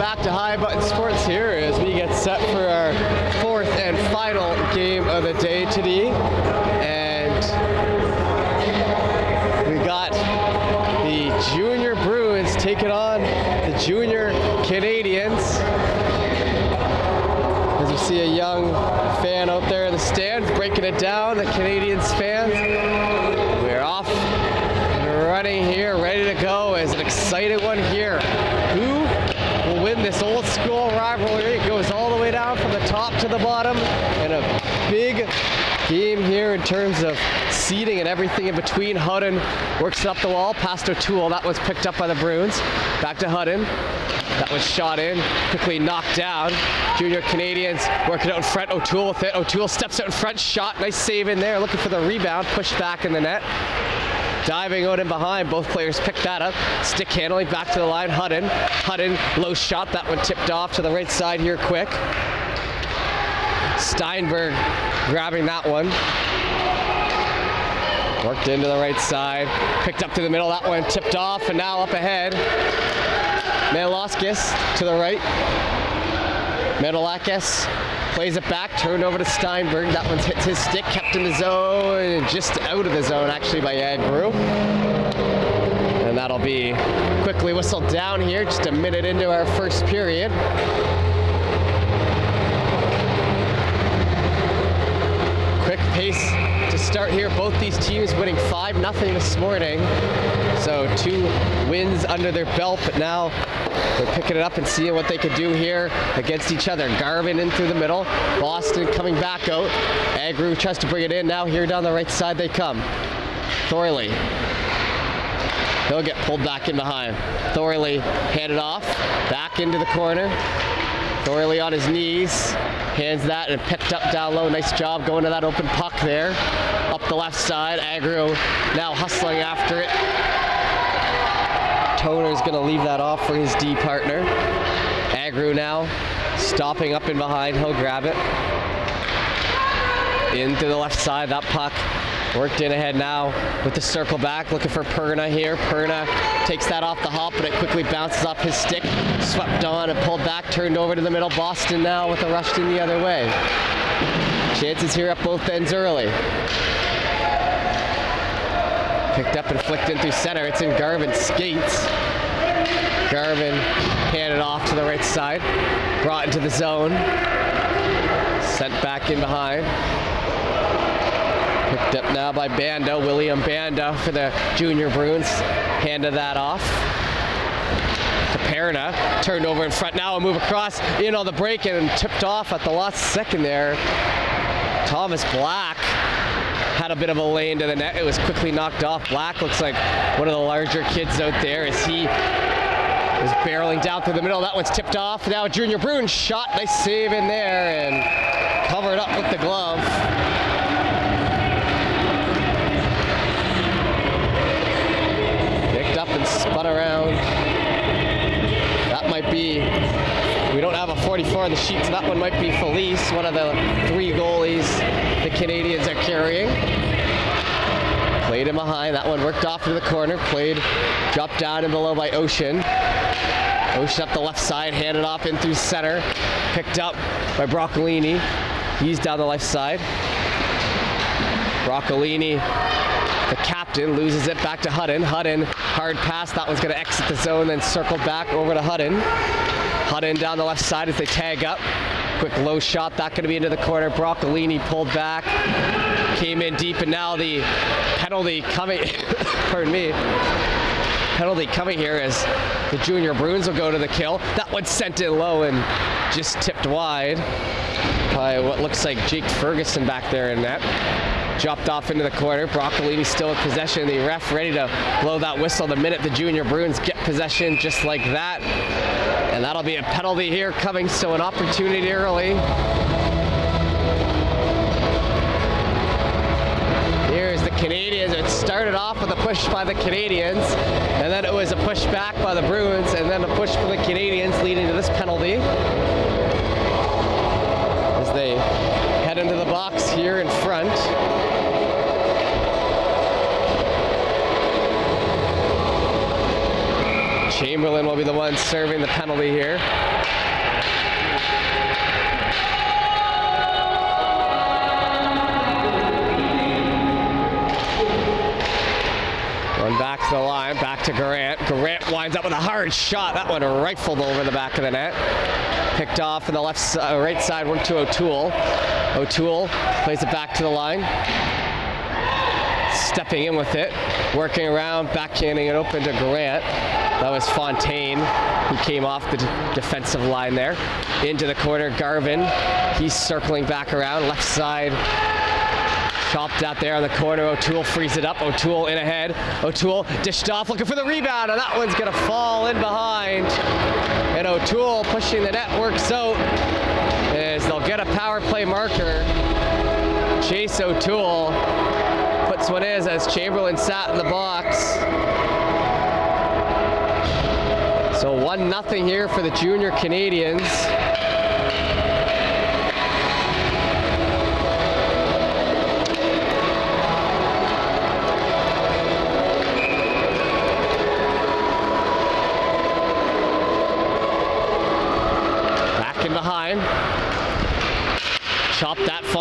back to High Button Sports here as we get set for our fourth and final game of the day today. And we got the Junior Bruins taking on the Junior Canadians. As you see a young fan out there in the stands breaking it down, the Canadians fans. We're off and running here, ready to go. Is an exciting one here. Who will win this old school rivalry? It goes all the way down from the top to the bottom, and a big game here in terms of seating and everything in between. Hudden works it up the wall, past O'Toole. That was picked up by the Bruins. Back to Hudden. That was shot in, quickly knocked down. Junior Canadians working out in front. O'Toole with it. O'Toole steps out in front, shot. Nice save in there, looking for the rebound, pushed back in the net. Diving out and behind, both players pick that up. Stick handling back to the line. Hudden. Hudden, low shot. That one tipped off to the right side here quick. Steinberg grabbing that one. Worked into the right side. Picked up to the middle. That one tipped off and now up ahead. Meloskis to the right. Medalakis plays it back, turned over to Steinberg. That one hit his stick, kept in the zone, just out of the zone actually by Agnew. And that'll be quickly whistled down here, just a minute into our first period. Quick pace start here. Both these teams winning 5 nothing this morning. So two wins under their belt, but now they're picking it up and seeing what they could do here against each other. Garvin in through the middle. Boston coming back out. Agru tries to bring it in. Now here down the right side they come. Thorley. He'll get pulled back in behind. Thorley handed off. Back into the corner. Thorley on his knees. Hands that and picked up down low. Nice job going to that open puck there. Up the left side. Agro now hustling after it. Toner's going to leave that off for his D partner. Agro now stopping up in behind. He'll grab it. Into the left side. That puck worked in ahead now with the circle back. Looking for Perna here. Perna takes that off the hop, but it quickly bounces off his stick. Swept on and pulled back. Turned over to the middle. Boston now with a rush in the other way. Chances here at both ends early. Picked up and flicked in through center. It's in Garvin skates. Garvin handed off to the right side. Brought into the zone. Sent back in behind. Picked up now by Banda, William Banda for the Junior Bruins. Handed that off. To Perna. Turned over in front now, a move across in on the break and tipped off at the last second there. Thomas Black had a bit of a lane to the net. It was quickly knocked off. Black looks like one of the larger kids out there as he is barreling down through the middle. That one's tipped off. Now Junior Bruins shot. Nice save in there and covered up with the glove. Picked up and spun around. That might be we don't have a 44 on the sheet, so that one might be Felice, one of the three goalies the Canadians are carrying. Played him behind. That one worked off to the corner. Played, dropped down and below by Ocean. Ocean up the left side, handed off in through center. Picked up by Broccolini. He's down the left side. Broccolini, captain, loses it back to Hudden. Hudden, hard pass. That one's going to exit the zone, then circle back over to Hudden. Hudden down the left side as they tag up. Quick low shot, that going to be into the corner. Broccolini pulled back, came in deep, and now the penalty coming, pardon me, penalty coming here as the Junior Bruins will go to the kill. That one sent in low and just tipped wide by what looks like Jake Ferguson back there in net. Dropped off into the corner. Broccolini still in possession. The ref ready to blow that whistle the minute the Junior Bruins get possession just like that. And that'll be a penalty here coming, so an opportunity early. Here's the Canadians. It started off with a push by the Canadians, and then it was a push back by the Bruins, and then a push for the Canadians leading to this penalty. As they head into the box here in front. Chamberlain will be the one serving the penalty here. Run back to the line, back to Grant. Grant winds up with a hard shot. That one rifled over the back of the net. Picked off in the left, uh, right side, went to O'Toole. O'Toole plays it back to the line. Stepping in with it, working around, backhanding it open to Grant. That was Fontaine who came off the defensive line there. Into the corner, Garvin. He's circling back around, left side Chopped out there on the corner. O'Toole frees it up. O'Toole in ahead. O'Toole dished off, looking for the rebound, and that one's going to fall in behind. And O'Toole pushing the net works out as they'll get a power play marker. Chase O'Toole puts one is as Chamberlain sat in the box. So 1 nothing here for the junior Canadians.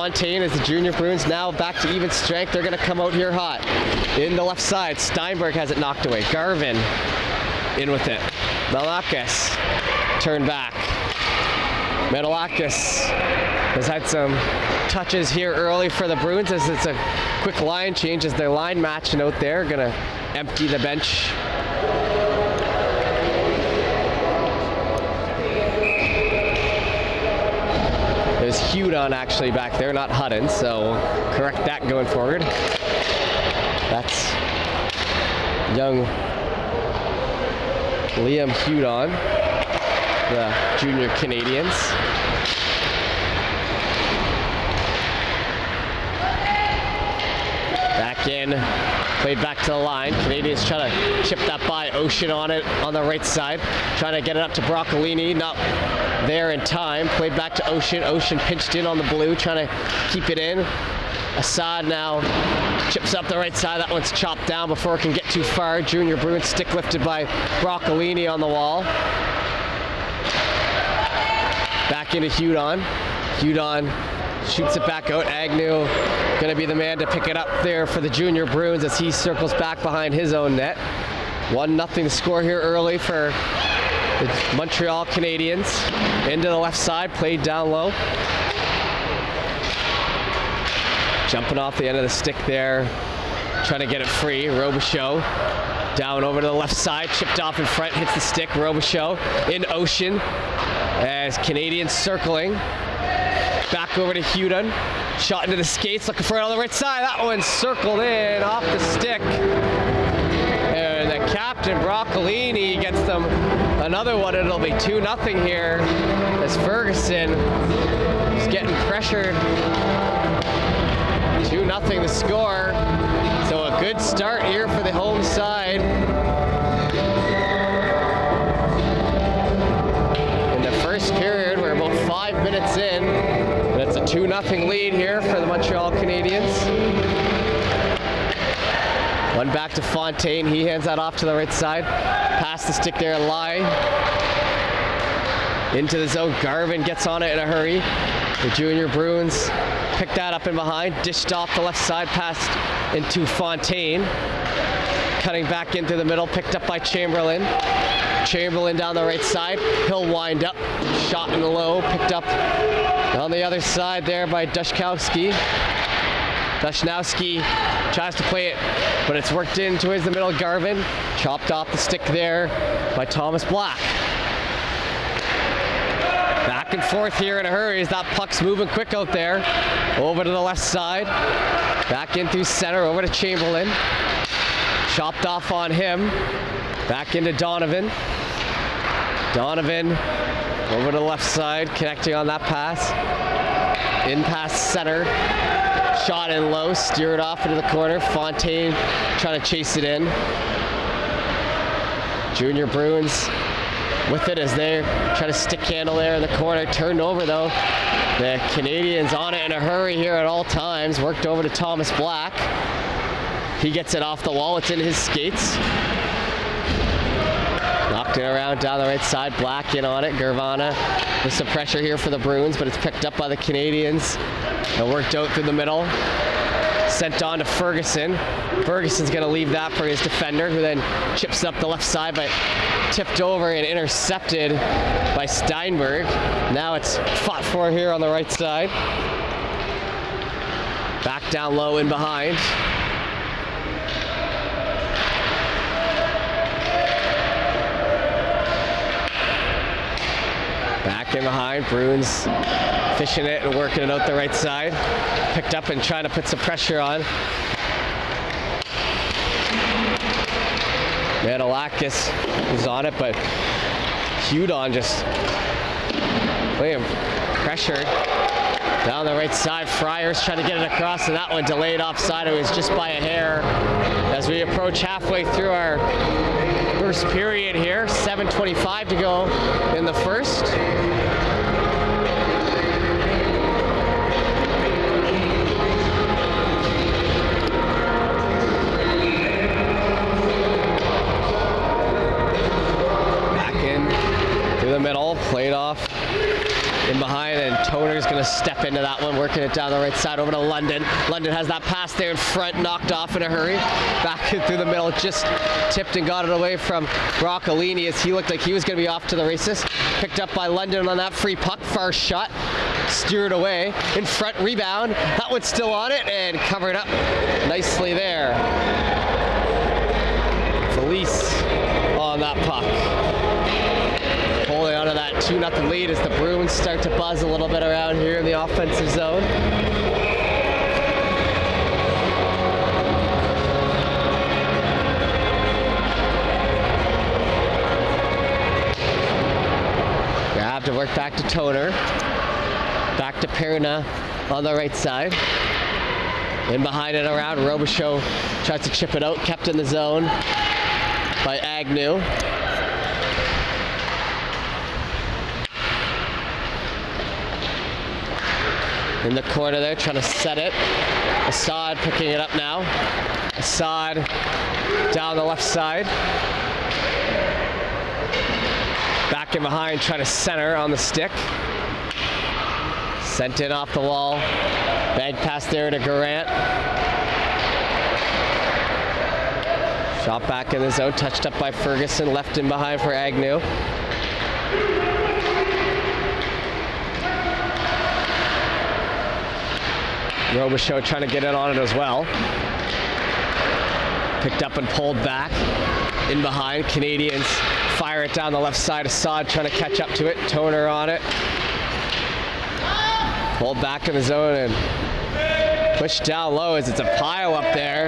Fontaine as the junior Bruins now back to even strength. They're going to come out here hot. In the left side, Steinberg has it knocked away. Garvin in with it. Malakis turn back. Metalakis has had some touches here early for the Bruins as it's a quick line change as their line matching out there. Gonna empty the bench. There's Hudon actually back there, not Hutton, so correct that going forward. That's young Liam Hudon, the junior Canadians. Back in, played back to the line. Canadians trying to chip that by. Ocean on it on the right side, trying to get it up to Broccolini. Not there in time. Played back to Ocean. Ocean pinched in on the blue, trying to keep it in. Assad now chips up the right side. That one's chopped down before it can get too far. Junior Bruins stick lifted by Broccolini on the wall. Back into Hudon. Hudon shoots it back out. Agnew going to be the man to pick it up there for the junior Bruins as he circles back behind his own net. 1 nothing to score here early for Montreal Canadiens. Into the left side, played down low. Jumping off the end of the stick there, trying to get it free. Robichaud down over to the left side, chipped off in front, hits the stick. Robichaud in Ocean as Canadians circling. Back over to Hudon. Shot into the skates, looking for it on the right side. That one circled in off the stick. Captain, Broccolini, gets them another one. It'll be 2 nothing here as Ferguson is getting pressured. 2 nothing the score. So a good start here for the home side. In the first period, we're about five minutes in. It's a 2 nothing lead here for the Montreal Canadiens. One back to Fontaine. He hands that off to the right side. Pass the stick there, Lie. Into the zone. Garvin gets on it in a hurry. The junior Bruins pick that up in behind. Dished off the left side, passed into Fontaine. Cutting back into the middle, picked up by Chamberlain. Chamberlain down the right side. He'll wind up. Shot in the low, picked up on the other side there by Dushkowski. Dushnowski tries to play it, but it's worked in towards the middle. Garvin chopped off the stick there by Thomas Black. Back and forth here in a hurry as that puck's moving quick out there. Over to the left side. Back in through center, over to Chamberlain. Chopped off on him. Back into Donovan. Donovan over to the left side, connecting on that pass. In past center. Shot in low, steered off into the corner. Fontaine trying to chase it in. Junior Bruins with it as they're trying to stick handle there in the corner. Turned over though. The Canadians on it in a hurry here at all times. Worked over to Thomas Black. He gets it off the wall. It's in his skates. Knocked it around down the right side. Black in on it. Gervana with some pressure here for the Bruins, but it's picked up by the Canadians. And worked out through the middle. Sent on to Ferguson. Ferguson's going to leave that for his defender, who then chips up the left side, but tipped over and intercepted by Steinberg. Now it's fought for here on the right side. Back down low and behind. Back in behind, Bruins fishing it and working it out the right side. Picked up and trying to put some pressure on. Manolakis is on it, but Hudon just William pressured down the right side. Friars trying to get it across, and that one delayed offside. It was just by a hair. As we approach halfway through our first period here, 7:25 to go in the first. Back in through the middle, played off in behind, and Toner's going to step into that one, working it down the right side over to London. London has that pass there in front, knocked off in a hurry. Back through the middle, just tipped and got it away from Broccolini as he looked like he was going to be off to the races. Picked up by London on that free puck, far shot. Steered away, in front rebound. That one's still on it and covered up nicely there. Felice on that puck 2 0 lead as the Bruins start to buzz a little bit around here in the offensive zone. Grab to work back to Toner. Back to Perna on the right side. In behind and around, Robichaud tries to chip it out, kept in the zone by Agnew. In the corner there, trying to set it. Assad picking it up now. Assad down the left side. Back in behind, trying to center on the stick. Sent in off the wall. Bank pass there to Garant. Shot back in the zone, touched up by Ferguson, left in behind for Agnew. Robichaud trying to get in on it as well. Picked up and pulled back. In behind, Canadians fire it down the left side. Assad trying to catch up to it. Toner on it. Pulled back in the zone and pushed down low as it's a pile up there.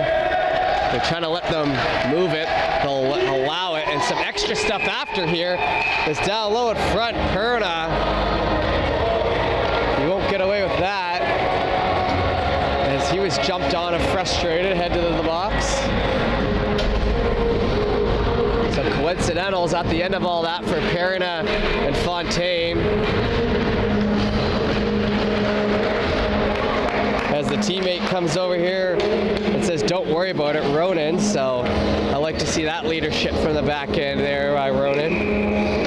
They're trying to let them move it. They'll allow it. And some extra stuff after here is down low at front. Perna. You won't get away with that he was jumped on and frustrated, headed to the box. Some coincidentals at the end of all that for Perna and Fontaine. As the teammate comes over here and says, don't worry about it, Ronan. So I like to see that leadership from the back end there by Ronan.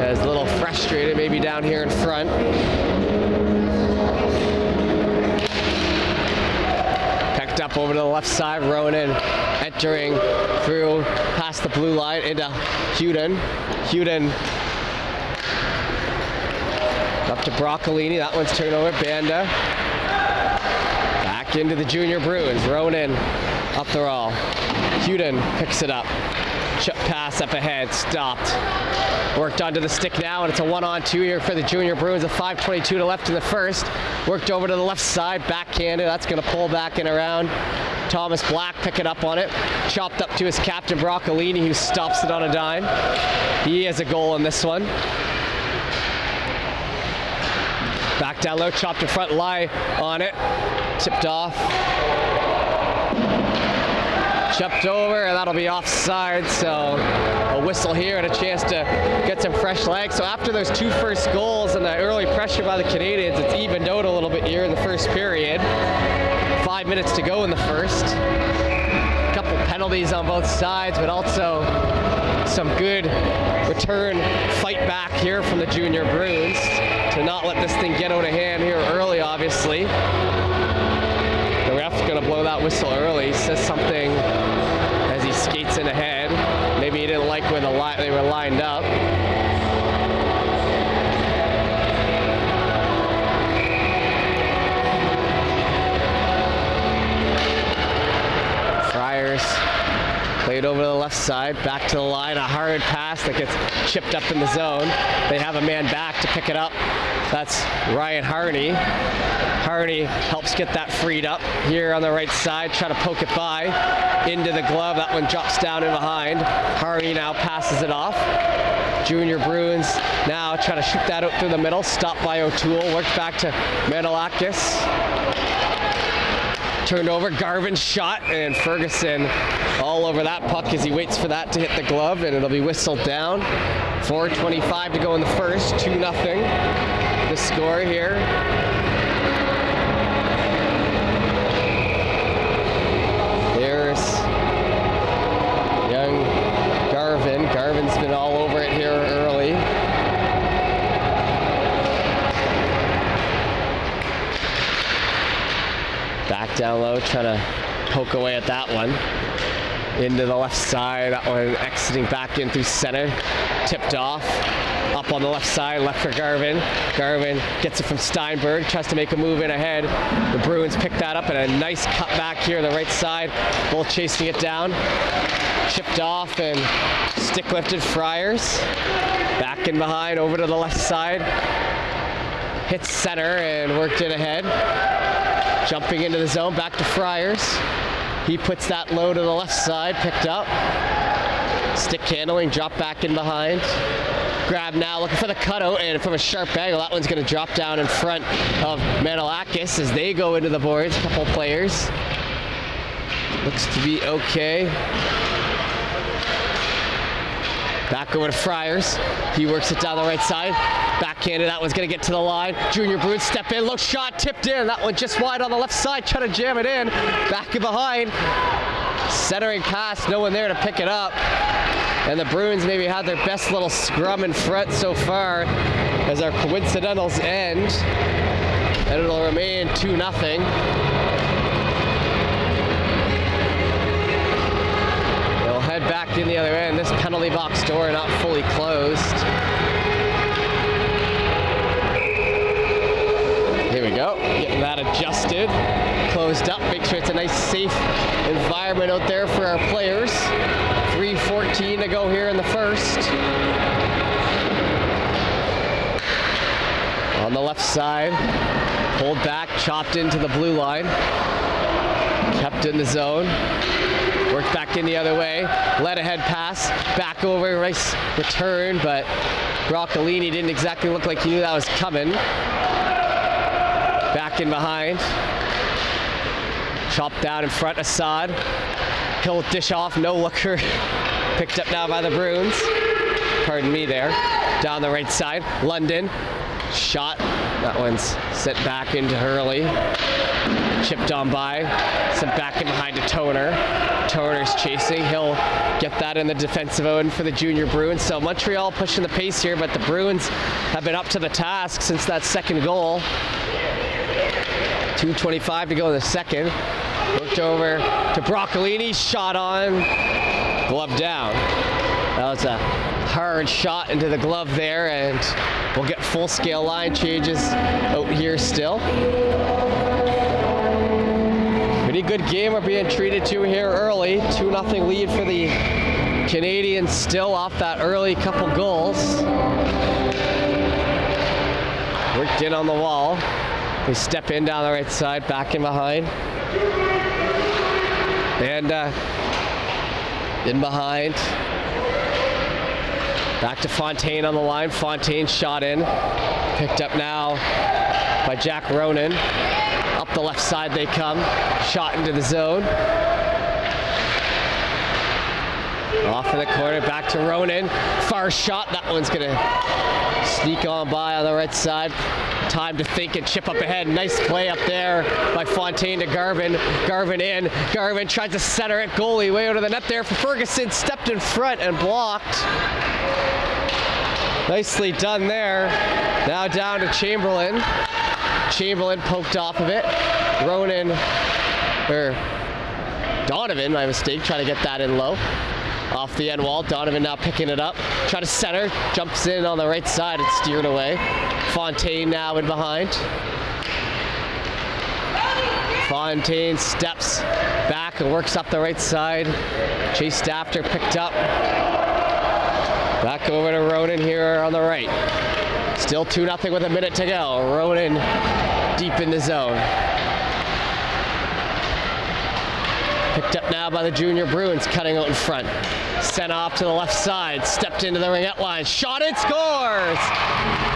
As a little frustrated maybe down here in front. Over to the left side. Ronan entering through past the blue line into Hudon. Hudon up to Broccolini. That one's turned over. Banda. Back into the junior Bruins. Ronan up the roll. Huden picks it up. Pass up ahead. Stopped. Worked onto the stick now, and it's a one-on-two here for the junior Bruins. A 5.22 to left in the first. Worked over to the left side, backhanded. That's going to pull back and around. Thomas Black picking up on it. Chopped up to his captain, Broccolini, who stops it on a dime. He has a goal in this one. Back down low, chopped in front, lie on it. Tipped off jumped over, and that'll be offside. So a whistle here and a chance to get some fresh legs. So after those two first goals and the early pressure by the Canadians, it's evened out a little bit here in the first period. Five minutes to go in the first. A couple penalties on both sides, but also some good return fight back here from the junior Bruins to not let this thing get out of hand here early, obviously. Ref's gonna blow that whistle early. Says something as he skates in ahead. Maybe he didn't like where the li- they were lined up. Friars played over to the left side, back to the line, a hard pass that gets chipped up in the zone. They have a man back to pick it up. That's Ryan Harney. Harney helps get that freed up here on the right side, try to poke it by into the glove. That one drops down in behind. Harney now passes it off. Junior Bruins now try to shoot that out through the middle. Stopped by O'Toole. Worked back to Manolakis. Turned over, Garvin's shot, and Ferguson all over that puck as he waits for that to hit the glove, and it'll be whistled down. 4.25 to go in the first, 2 nothing. Score here. There's young Garvin. Garvin's been all over it here early. Back down low, trying to poke away at that one. Into the left side, that one exiting back in through center. Tipped off. Up on the left side, left for Garvin. Garvin gets it from Steinberg, tries to make a move in ahead. The Bruins pick that up and a nice cut back here on the right side. Both chasing it down. Chipped off and stick lifted Friars. Back in behind, over to the left side. Hits center and worked it ahead. Jumping into the zone, back to Friars. He puts that low to the left side, picked up. Stick handling, drop back in behind. Grab now, looking for the cutout, and from a sharp angle, that one's going to drop down in front of Manolakis as they go into the boards. A couple players. Looks to be okay. Back over to Friars. He works it down the right side. Backhanded. That one's going to get to the line. Junior Bruins step in. Low shot tipped in. That one just wide on the left side. Trying to jam it in. Back and behind. Centering pass. No one there to pick it up. And the Bruins maybe had their best little scrum in front so far as our coincidentals end. And it'll remain 2 nothing. They'll head back in the other end. This penalty box door not fully closed. Here we go. Getting that adjusted, closed up. Make sure it's a nice, safe environment out there for our players. 3.14 to go here in the first. On the left side, pulled back, chopped into the blue line. Kept in the zone. Worked back in the other way. Let ahead pass. Back over. Nice return, but Broccolini didn't exactly look like he knew that was coming. Back in behind. Chopped down in front. Assad. He'll dish off. No looker. Picked up now by the Bruins. Pardon me there. Down the right side. London. Shot. That one's sent back into Hurley. Chipped on by. Sent back in behind to Toner. Toner's chasing. He'll get that in the defensive end for the junior Bruins. So Montreal pushing the pace here, but the Bruins have been up to the task since that second goal. 2.25 to go in the second. Looked over to Broccolini. Shot on. Glove down. That was a hard shot into the glove there, and we'll get full scale line changes out here still. Pretty good game we're being treated to here early. 2 0 lead for the Canadians still off that early couple goals. Worked in on the wall. They step in down the right side, back in behind. And uh, in behind. Back to Fontaine on the line. Fontaine shot in. Picked up now by Jack Ronan. Up the left side they come. Shot into the zone. Off in the corner, back to Ronan. Far shot. That one's to sneak on by on the right side. Time to think and chip up ahead. Nice play up there by Fontaine to Garvin. Garvin in. Garvin tries to center it. Goalie way out of the net there for Ferguson. Stepped in front and blocked. Nicely done there. Now down to Chamberlain. Chamberlain poked off of it. Ronan, or Donovan, my mistake, trying to get that in low. Off the end wall, Donovan now picking it up. Try to center, jumps in on the right side, it's steered away. Fontaine now in behind. Fontaine steps back and works up the right side. Chased after, picked up. Back over to Ronan here on the right. Still 2 0 with a minute to go. Ronan deep in the zone. Picked up now by the junior Bruins, cutting out in front. Sent off to the left side, stepped into the ringette line, shot it, scores!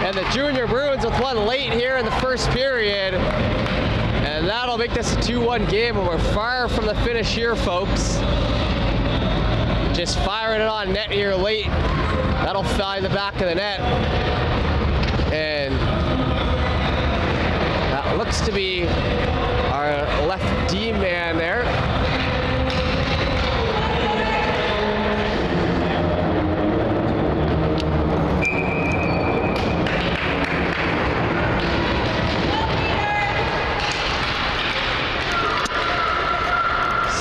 And the junior Bruins with one late here in the first period. And that'll make this a 2-1 game, and we're far from the finish here, folks. Just firing it on net here late. That'll find the back of the net. And that looks to be our left D man there.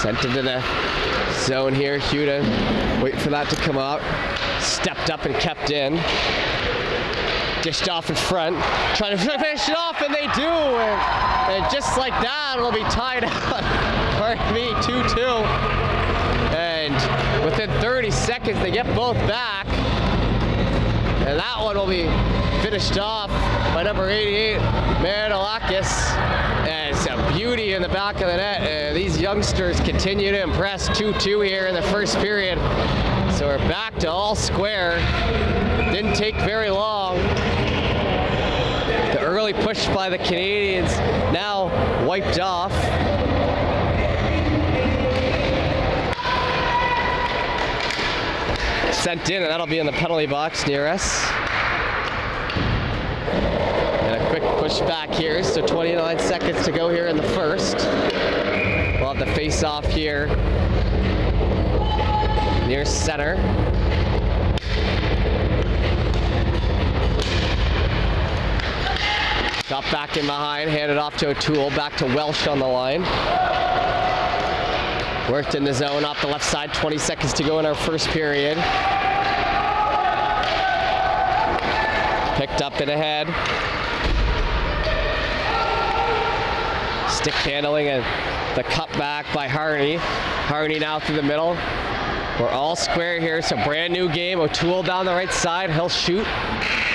Sent into the zone here. Huda, wait for that to come out. Stepped up and kept in. Dished off in front. Trying to finish it off, and they do. And, and just like that, it'll be tied up. Pardon me, 2-2. And within 30 seconds, they get both back. And that one will be finished off by number 88, Marinolakis. Beauty in the back of the net. And these youngsters continue to impress 2-2 here in the first period. So we're back to all square. Didn't take very long. The early push by the Canadians now wiped off. Sent in, and that'll be in the penalty box near us. Back here, so 29 seconds to go here in the first. We'll have the face off here near center. Got back in behind, handed off to O'Toole, back to Welsh on the line. Worked in the zone off the left side, 20 seconds to go in our first period. Picked up and ahead. Stick handling and the cut back by Harney. Harney now through the middle. We're all square here. It's a brand new game. O'Toole down the right side. He'll shoot.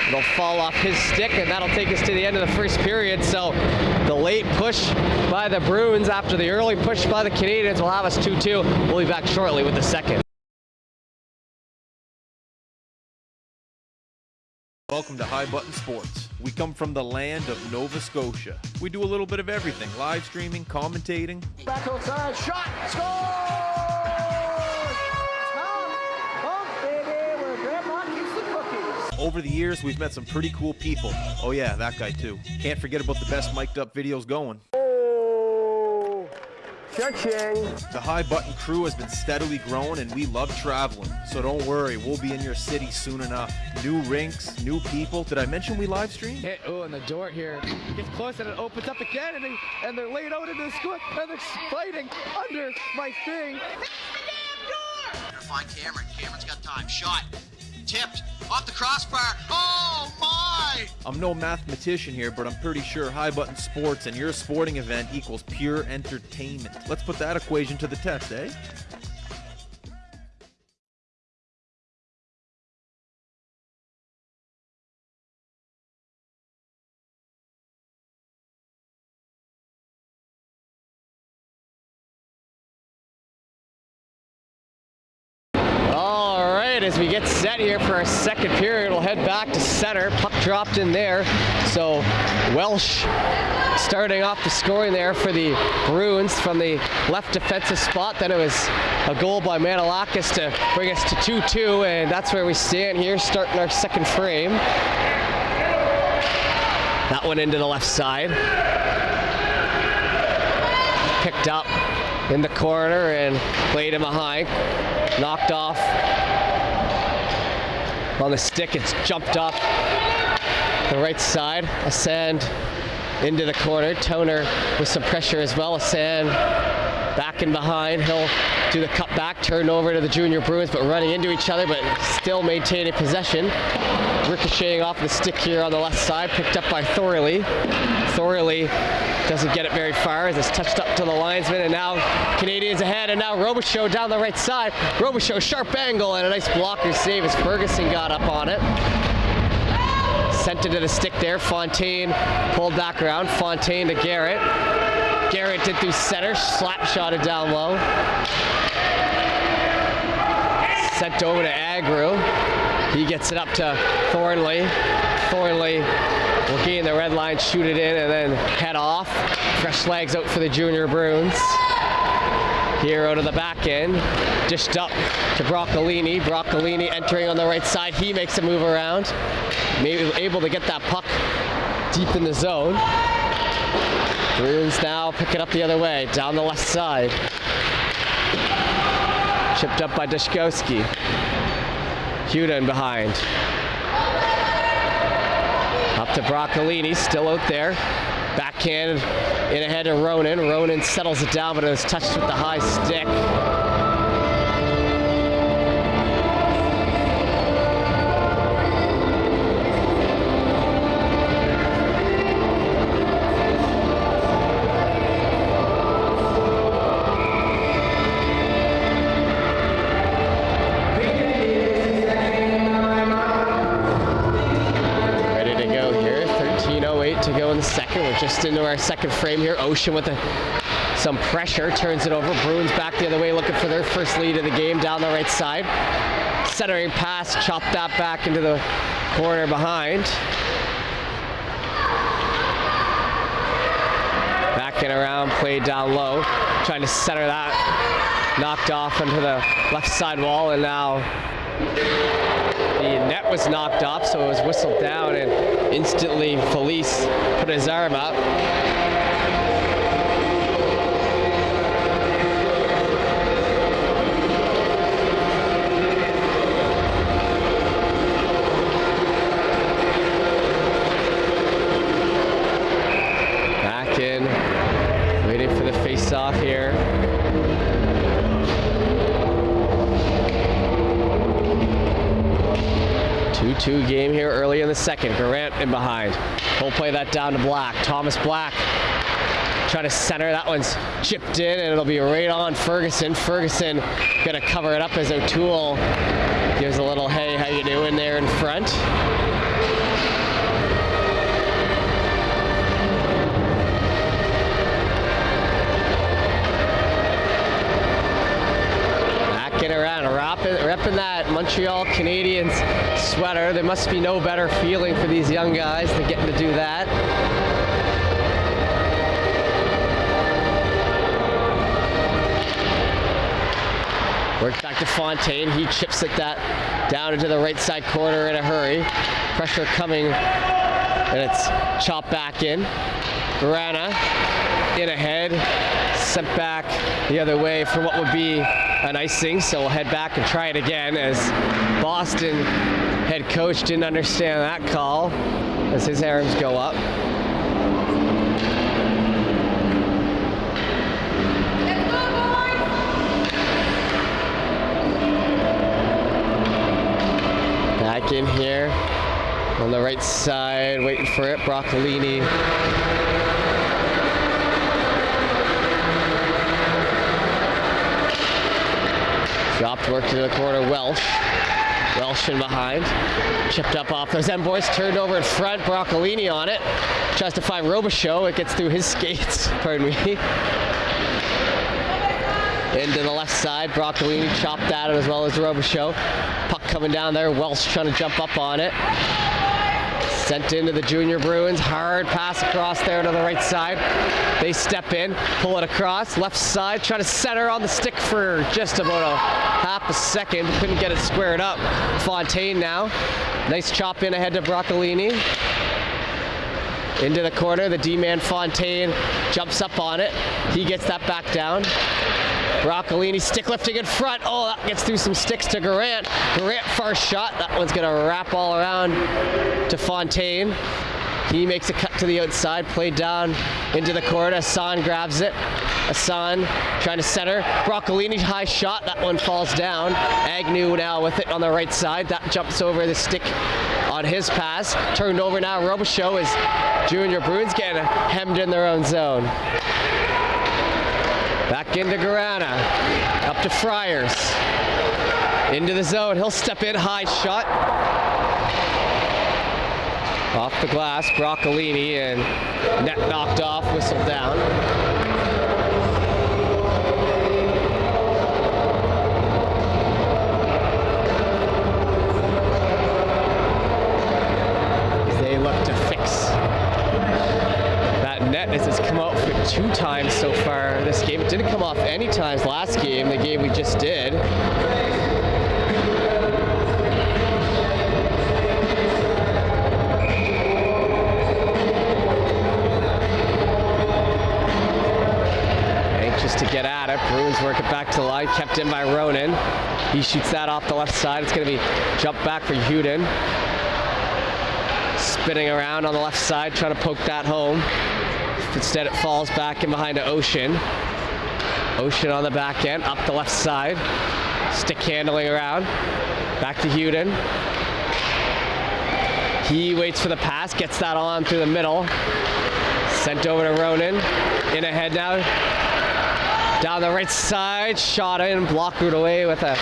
It'll fall off his stick, and that'll take us to the end of the first period. So the late push by the Bruins after the early push by the Canadians will have us 2-2. We'll be back shortly with the second. Welcome to High Button Sports. We come from the land of Nova Scotia. We do a little bit of everything live streaming, commentating. Back outside, shot, score! Pump, pump, baby, where grandma keeps the cookies. Over the years, we've met some pretty cool people. Oh, yeah, that guy too. Can't forget about the best mic'd up videos going. Cha-ching. The High Button crew has been steadily growing and we love traveling. So don't worry, we'll be in your city soon enough. New rinks, new people. Did I mention we live stream? Hit, oh, and the door here gets close and it opens up again, and, they, and they're laid out in the squad, and they're fighting under my thing. That's the Trying to find Cameron. Cameron's got time. Shot. Tipped. Off the crossbar. Oh my! I'm no mathematician here, but I'm pretty sure High Button Sports and your sporting event equals pure entertainment. Let's put that equation to the test, eh? Set here for our second period. We'll head back to center. Puck dropped in there. So Welsh starting off the scoring there for the Bruins from the left defensive spot. Then it was a goal by Manilakis to bring us to 2-2, and that's where we stand here, starting our second frame. That one into the left side. Picked up in the corner and played him behind. Knocked off on the stick. It's jumped up the right side. Asand into the corner. Toner with some pressure as well. Asand back and behind. He'll do the cut back, turn over to the junior Bruins, but running into each other, but still maintaining possession. Ricocheting off the stick here on the left side, picked up by Thorley. Thorley doesn't get it very far as it's touched up to the linesman, and now Canadians ahead, and now Robichaud down the right side. Robichaud, sharp angle, and a nice blocker save as Ferguson got up on it. Sent it to the stick there. Fontaine pulled back around. Fontaine to Garrett. Garrett did through center, slap shot it down low. Sent over to Agru. He gets it up to Thornley. Thornley will gain the red line, shoot it in, and then head off. Fresh legs out for the junior Bruins. Here out of the back end, dished up to Broccolini. Broccolini entering on the right side. He makes a move around. Maybe able to get that puck deep in the zone. Bruins now pick it up the other way, down the left side. Chipped up by Deshkowski. Huda in behind. Up to Broccolini, still out there. Backhand in ahead of Ronan. Ronan settles it down, but it was touched with the high stick. Second. We're just into our second frame here. Ocean with a, some pressure. Turns it over. Bruins back the other way looking for their first lead of the game down the right side. Centering pass. Chop that back into the corner behind. Backing around. Played down low. Trying to center that. Knocked off onto the left side wall. And now the net was knocked off, so it was whistled down, and instantly Felice put his arm up. 2 game here early in the second. Grant in behind. We'll play that down to Black. Thomas Black trying to center. That one's chipped in and it'll be right on Ferguson. Ferguson gonna cover it up as O'Toole gives a little hey, how you doing there in front. Back around, repping that Montreal Canadiens sweater. There must be no better feeling for these young guys than getting to do that. Works back to Fontaine. He chips it that down into the right side corner in a hurry. Pressure coming, and it's chopped back in. Grana in ahead, sent back the other way for what would be an icing. So we'll head back and try it again as Boston head coach didn't understand that call as his arms go up. Back in here on the right side, waiting for it. Broccolini Dropped work to the corner, Welsh. Welsh in behind. Chipped up off those M boys, turned over in front, Broccolini on it. Tries to find Robichaud, it gets through his skates, pardon me. Into the left side, Broccolini chopped at it as well as Robichaud. Puck coming down there. Welsh trying to jump up on it. Sent into the Junior Bruins. Hard pass across there to the right side. They step in, pull it across. Left side, try to center on the stick for just about a half a second. Couldn't get it squared up. Fontaine now. Nice chop in ahead to Broccolini. Into the corner, the D-man Fontaine jumps up on it. He gets that back down. Broccolini stick lifting in front. Oh, that gets through some sticks to Garant. Garant first shot. That one's going to wrap all around to Fontaine. He makes a cut to the outside, played down into the corner. Hassan grabs it. Hassan trying to center. Broccolini high shot. That one falls down. Agnew now with it on the right side. That jumps over the stick on his pass. Turned over now. Robichaud is Junior Bruins getting hemmed in their own zone. Back into Garana. Up to Friars. Into the zone. He'll step in. High shot. Off the glass. Broccolini and net knocked off. Whistle down. As They look to fix that net as it's come out for two times so far this game. It didn't come off any times last game, the game we just did. Anxious to get at it. Bruins work it back to the line, kept in by Ronan. He shoots that off the left side. It's going to be jump back for Hudon. Spinning around on the left side, trying to poke that home. Instead, it falls back in behind to Ocean. Ocean on the back end, up the left side. Stick handling around. Back to Hudon. He waits for the pass, gets that on through the middle. Sent over to Ronan. In ahead now. Down Down the right side, shot in, blocked it away with a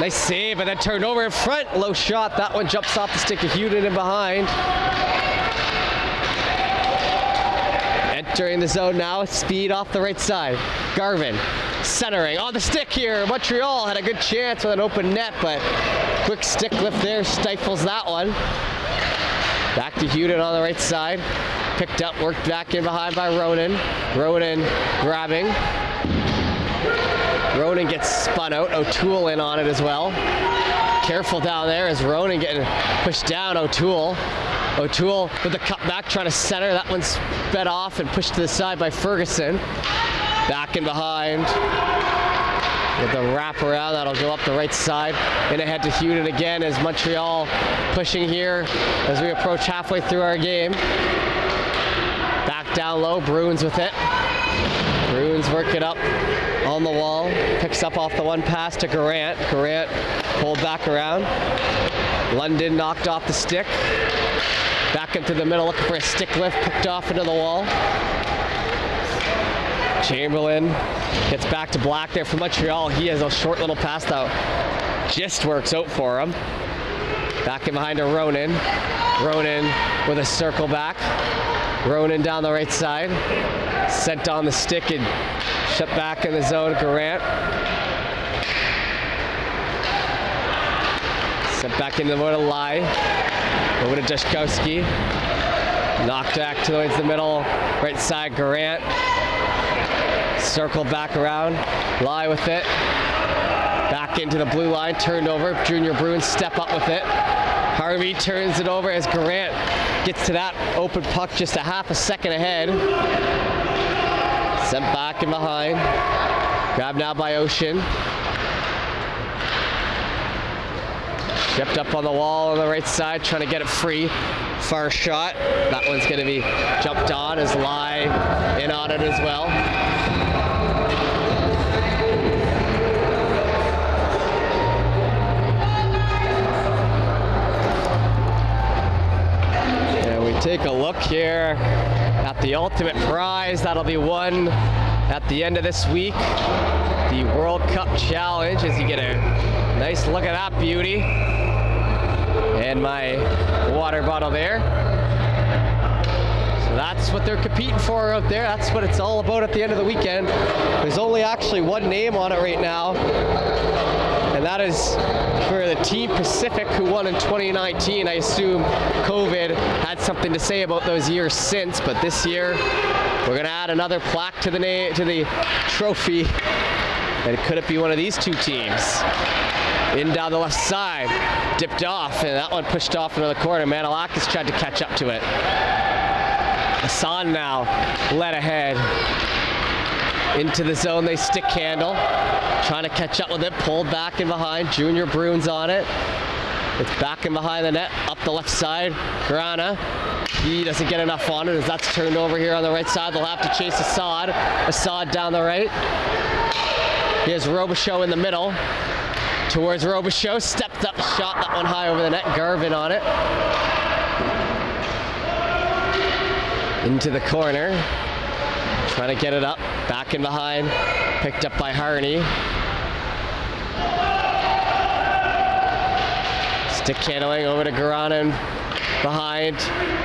nice save, and then turned over in front. Low shot. That one jumps off the stick of Hudon in behind. Entering the zone now, speed off the right side. Garvin centering on the stick here. Montreal had a good chance with an open net, but quick stick lift there stifles that one. Back to Hudon on the right side. Picked up, worked back in behind by Ronan. Ronan grabbing. Ronan gets spun out. O'Toole in on it as well. Careful down there as Ronan getting pushed down. O'Toole. O'Toole with the cut back, trying to center. That one's sped off and pushed to the side by Ferguson. Back and behind. With the wrap around, that'll go up the right side. And ahead to Hudon again as Montreal pushing here as we approach halfway through our game. Back down low, Bruins with it. Bruins work it up on the wall. Picks up off the one pass to Garant. Garant pulled back around. London knocked off the stick. Back into the middle looking for a stick lift. Picked off into the wall. Chamberlain gets back to Black there for Montreal. He has a short little pass that just works out for him. Back in behind to Ronan. Ronan with a circle back. Ronan down the right side. Sent on the stick and shut back in the zone. Garant. Sent back into the middle. Lie. Over to Dushkowski. Knocked back towards the middle. Right side. Garant. Circle back around. Lie with it. Back into the blue line. Turned over. Junior Bruins step up with it. Harvey turns it over as Garant gets to that open puck just a half a second ahead. Sent back and behind. Grabbed now by Ocean. Kept up on the wall on the right side, trying to get it free. Far shot. That one's going to be jumped on as Lie in on it as well. And we take a look here at the ultimate prize that'll be won at the end of this week. The World Cup Challenge as you get a nice look at that beauty. And my water bottle there. So that's what they're competing for out there. That's what it's all about at the end of the weekend. There's only actually one name on it right now. And that is for the Team Pacific who won in 2019. I assume COVID had something to say about those years since, but this year we're going to add another plaque to the to the trophy. And could it be one of these two teams? In down the left side, dipped off, and that one pushed off into the corner. Manilakis tried to catch up to it. Hassan now led ahead into the zone. They stick handle, trying to catch up with it. Pulled back in behind. Junior Bruins on it. It's back and behind the net, up the left side. Grana. He doesn't get enough on it as that's turned over here on the right side. They'll have to chase Assad. Assad down the right. Here's Robichaud in the middle. Towards Robichaud. Stepped up, shot that one high over the net. Garvin on it. Into the corner. Trying to get it up. Back in behind. Picked up by Harney. Stick handling over to Garanin behind.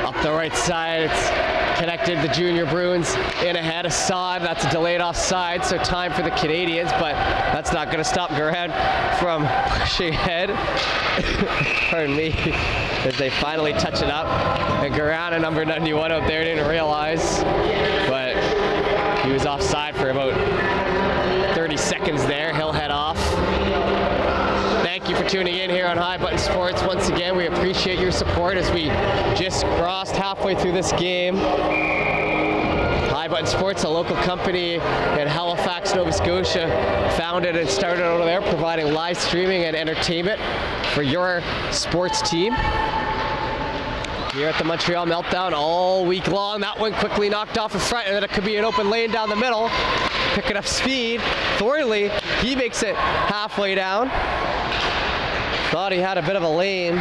Up the right side. It's connected the junior Bruins in ahead. Assad, that's a delayed offside, so time for the Canadians, but that's not going to stop Garan from pushing ahead. Pardon me. As they finally touch it up. And Garan, a number 91 out there, didn't realize, but he was offside for about 30 seconds there. He'll head off. Thank you for tuning in here on High Button Sports. Once again, we appreciate your support as we just crossed halfway through this game. High Button Sports, a local company in Halifax, Nova Scotia, founded and started over there, providing live streaming and entertainment for your sports team. Here at the Montreal Meltdown all week long. That one quickly knocked off in front, and then it could be an open lane down the middle. Picking up speed. Thorley, he makes it halfway down. Thought he had a bit of a lean.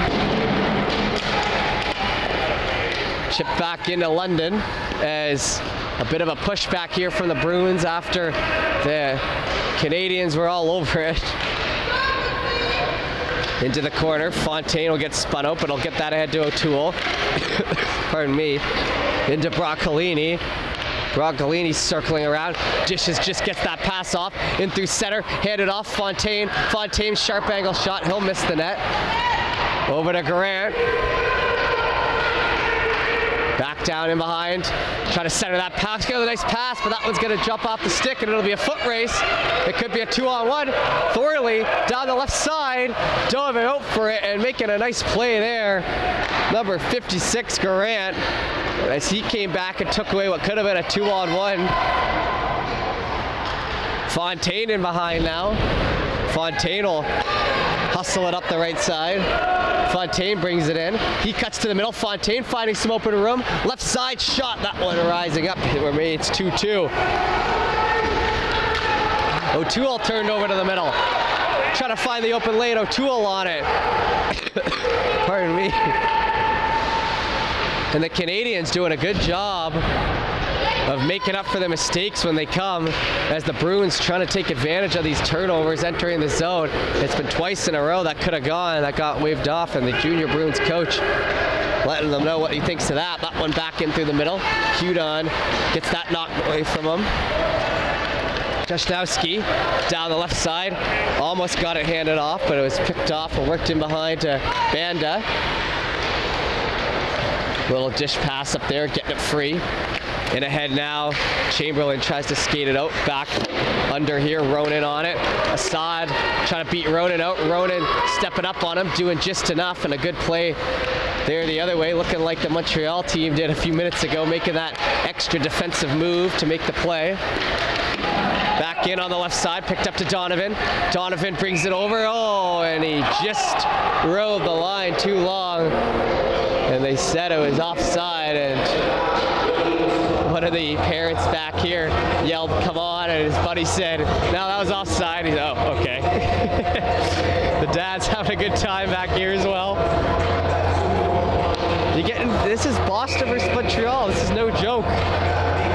Chip back into London as a bit of a pushback here from the Bruins after the Canadians were all over it. Into the corner, Fontaine will get spun out, but he'll get that ahead to O'Toole. Pardon me. Into Broccolini. Broccolini circling around. Dishes just gets that pass off. In through center. Handed off Fontaine. Fontaine sharp angle shot. He'll miss the net. Over to Garant. Back down in behind. Try to center that pass. Get a nice pass, but that one's going to jump off the stick and it'll be a foot race. It could be a two on one. Thorley down the left side. Dove out for it and making a nice play there. Number 56, Garant, as he came back and took away what could have been a two on one. Fontaine in behind now. Fontaine will hustle it up the right side. Fontaine brings it in. He cuts to the middle. Fontaine finding some open room. Left side shot. That one rising up. It's 2-2. O'Toole turned over to the middle. Trying to find the open lane. O'Toole on it. Pardon me. And the Canadians doing a good job of making up for the mistakes when they come as the Bruins trying to take advantage of these turnovers entering the zone. It's been twice in a row that could have gone, that got waved off, and the junior Bruins coach letting them know what he thinks of that. That one back in through the middle. Hudon gets that knocked away from him. Jashnowski down the left side. Almost got it handed off, but it was picked off and worked in behind to Banda. Little dish pass up there, getting it free. In ahead now, Chamberlain tries to skate it out, back under here, Ronan on it. Assad trying to beat Ronan out. Ronan stepping up on him, doing just enough, and a good play there the other way, looking like the Montreal team did a few minutes ago, making that extra defensive move to make the play. Back in on the left side, picked up to Donovan. Donovan brings it over, oh, and he just rode the line too long. And they said it was offside, and one of the parents back here yelled, come on, and his buddy said, no, that was offside. He's, oh, okay. the dad's having a good time back here as well. You're getting, this is Boston versus Montreal. This is no joke.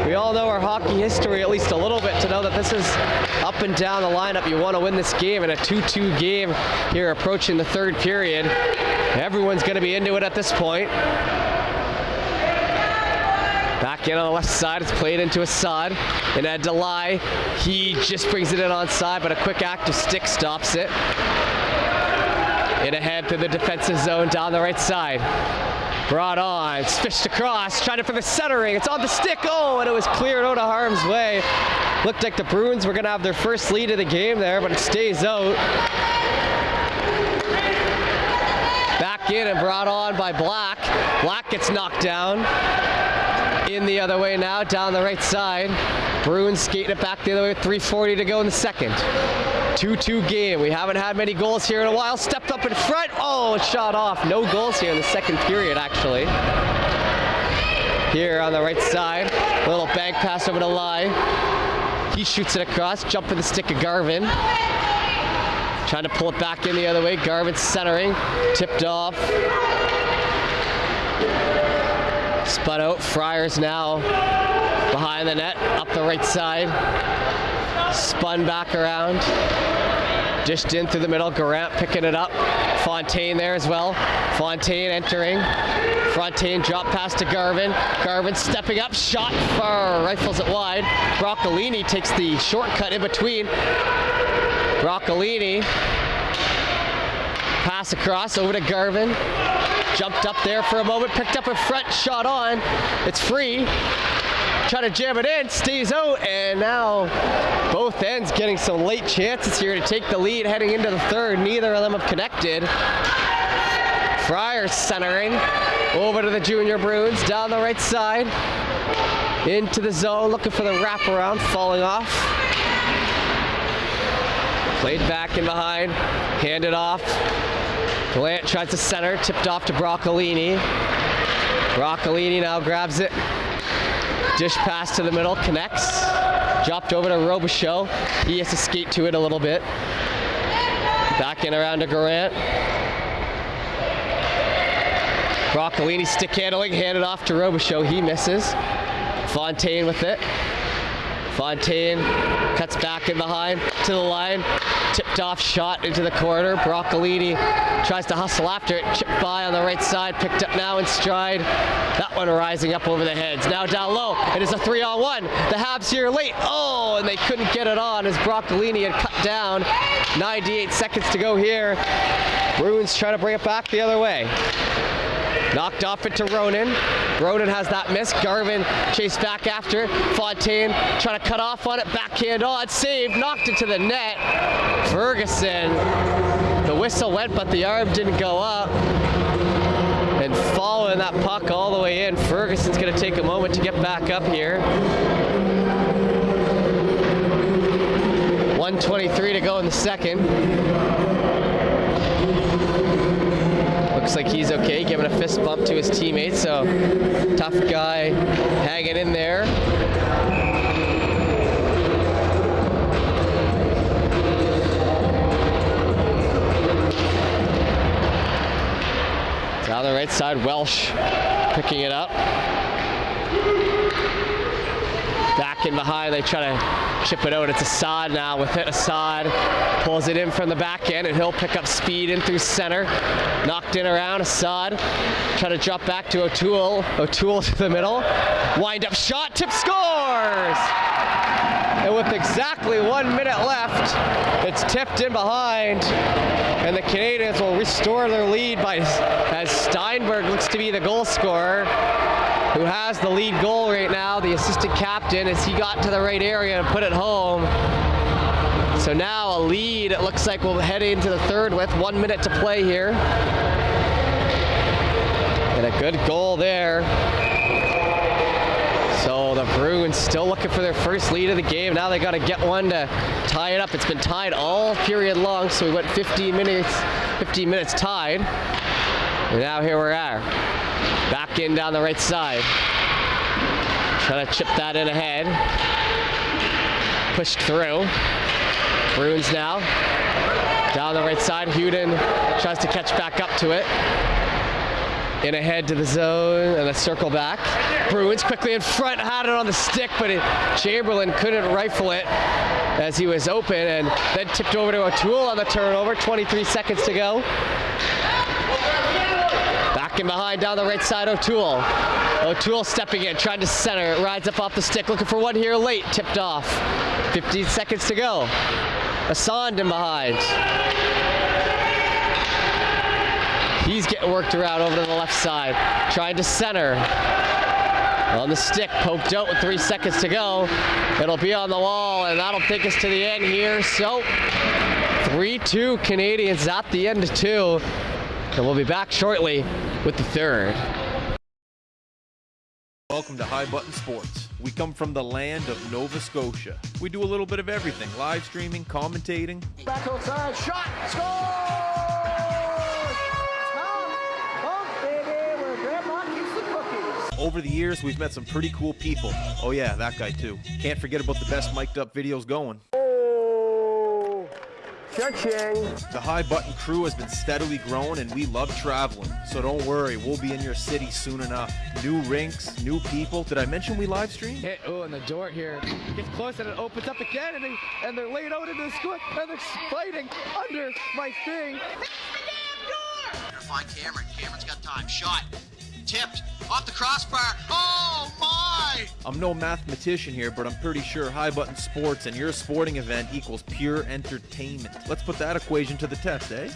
We all know our hockey history at least a little bit to know that this is up and down the lineup. You want to win this game in a 2-2 game here approaching the third period. Everyone's going to be into it at this point. Back in on the left side, it's played into Assad. And at Delay, he just brings it in on side, but a quick active stick stops it. In ahead through the defensive zone down the right side. Brought on, it's fished across, trying it for the centering. It's on the stick. Oh, and it was cleared out of harm's way. Looked like the Bruins were going to have their first lead of the game there, but it stays out. Back in and brought on by Black. Black gets knocked down. In the other way now, down the right side. Bruins skating it back the other way, 3.40 to go in the second. 2-2 game. We haven't had many goals here in a while. Stepped up in front. Oh, shot off. No goals here in the second period, actually. Here on the right side. Little bank pass over to Lai. He shoots it across. Jump for the stick of Garvin. Trying to pull it back in the other way. Garvin centering. Tipped off. Spun out. Friars now behind the net. Up the right side. Spun back around. Dished in through the middle. Garant picking it up. Fontaine there as well. Fontaine entering. Fontaine drop pass to Garvin. Garvin stepping up. Shot far. Rifles it wide. Broccolini takes the shortcut in between. Broccolini. Pass across over to Garvin. Jumped up there for a moment. Picked up a front. Shot on. It's free trying to jam it in, stays out, and now both ends getting some late chances here to take the lead heading into the third. Neither of them have connected. Fryer centering over to the junior Bruins down the right side into the zone looking for the wraparound falling off played back and behind handed off Gallant tries to center tipped off to Broccolini Broccolini now grabs it Dish pass to the middle, connects. Dropped over to Robichaud. He has to skate to it a little bit. Back in around to Garant. Broccolini stick handling, handed off to Robichaud. He misses. Fontaine with it. Fontaine cuts back in behind to the line. Off shot into the corner. Broccolini tries to hustle after it. Chipped by on the right side. Picked up now in stride. That one rising up over the heads. Now down low. It is a three on one. The Habs here late. Oh, and they couldn't get it on as Broccolini had cut down. 98 seconds to go here. Bruins trying to bring it back the other way. Knocked off it to Ronan. Ronan has that miss. Garvin chased back after. Fontaine trying to cut off on it. Backhand on. Save. Knocked it to the net. Ferguson. The whistle went, but the arm didn't go up. And following that puck all the way in, Ferguson's going to take a moment to get back up here. 123 to go in the second. Looks like he's okay, giving a fist bump to his teammates. So tough guy hanging in there. Down the right side, Welsh picking it up. Back in behind, they try to chip it out. It's Assad now with it. Assad pulls it in from the back end, and he'll pick up speed in through center. Knocked in around. Assad trying to drop back to O'Toole. O'Toole to the middle. Wind up shot. Tip scores! And with exactly one minute left, it's tipped in behind. And the Canadians will restore their lead by as Steinberg looks to be the goal scorer who has the lead goal right now, the assistant captain, as he got to the right area and put it home. So now a lead, it looks like we'll head into the third with one minute to play here. And a good goal there. So the Bruins still looking for their first lead of the game. Now they got to get one to tie it up. It's been tied all period long, so we went 15 minutes, 15 minutes tied. And now here we are. Back in down the right side. Trying to chip that in ahead. Pushed through. Bruins now. Down the right side. Hudon tries to catch back up to it. In ahead to the zone and a circle back. Bruins quickly in front, had it on the stick, but it, Chamberlain couldn't rifle it as he was open and then tipped over to O'Toole on the turnover. 23 seconds to go. Behind down the right side, O'Toole. O'Toole stepping in, trying to center. Rides up off the stick, looking for one here late. Tipped off. 15 seconds to go. Assand in behind. He's getting worked around over to the left side. Trying to center. On the stick, poked out with three seconds to go. It'll be on the wall, and that'll take us to the end here. So, 3-2 Canadians at the end of two. And we'll be back shortly with the third. Welcome to High Button Sports. We come from the land of Nova Scotia. We do a little bit of everything live streaming, commentating. Back outside, shot, score! Tom, Tom, baby, where Grandma keeps the cookies. Over the years, we've met some pretty cool people. Oh, yeah, that guy too. Can't forget about the best mic'd up videos going. Cha-ching. The High Button crew has been steadily growing and we love traveling. So don't worry, we'll be in your city soon enough. New rinks, new people. Did I mention we live stream? Hit, oh, and the door here gets close and it opens up again, and, they, and they're laid out in the squid, and they're fighting under my thing. That's the Gonna find Cameron. Cameron's got time. Shot. Tipped. Off the crossbar. Oh my! I'm no mathematician here, but I'm pretty sure High Button Sports and your sporting event equals pure entertainment. Let's put that equation to the test, eh?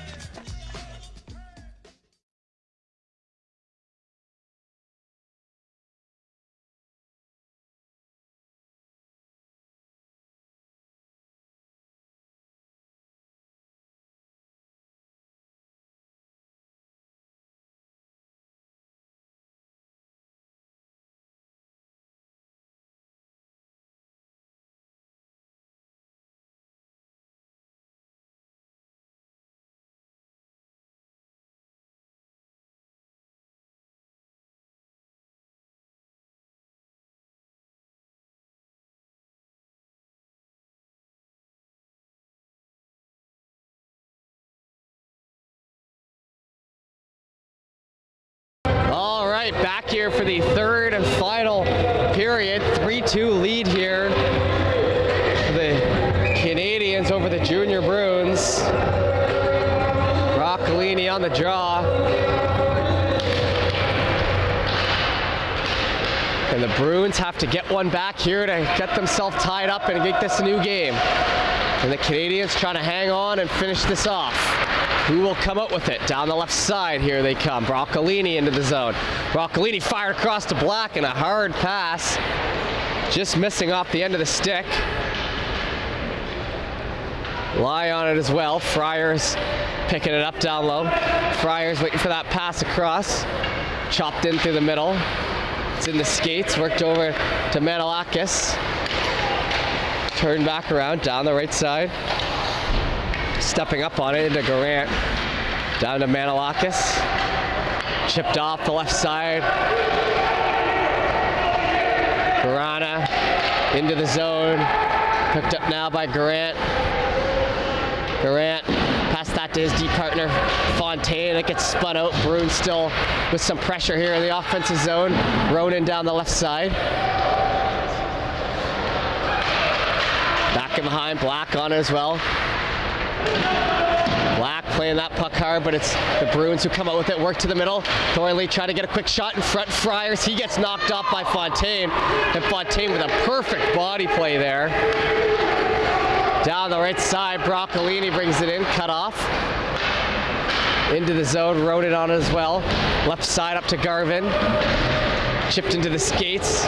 Here for the third and final period. 3-2 lead here for the Canadians over the Junior Bruins. Broccolini on the draw. And the Bruins have to get one back here to get themselves tied up and get this a new game. And the Canadians trying to hang on and finish this off. Who will come up with it? Down the left side, here they come. Broccolini into the zone. Broccolini fired across the Black and a hard pass. Just missing off the end of the stick. Lie on it as well. Friars picking it up down low. Friars waiting for that pass across. Chopped in through the middle. It's in the skates, worked over to Manalakis. Turned back around down the right side. Stepping up on it into Garant. Down to Manalakis. Chipped off the left side. Garana into the zone. Picked up now by Garant. Garant passed that to his deep partner Fontaine. It gets spun out. Bruin still with some pressure here in the offensive zone. Ronan down the left side. Back in behind, Black on it as well. Black playing that puck hard, but it's the Bruins who come out with it. Work to the middle. Thorley trying to get a quick shot in front. Friars, he gets knocked off by Fontaine. And Fontaine with a perfect body play there. Down the right side, Broccolini brings it in, cut off. Into the zone, rode it on as well. Left side up to Garvin. Chipped into the skates.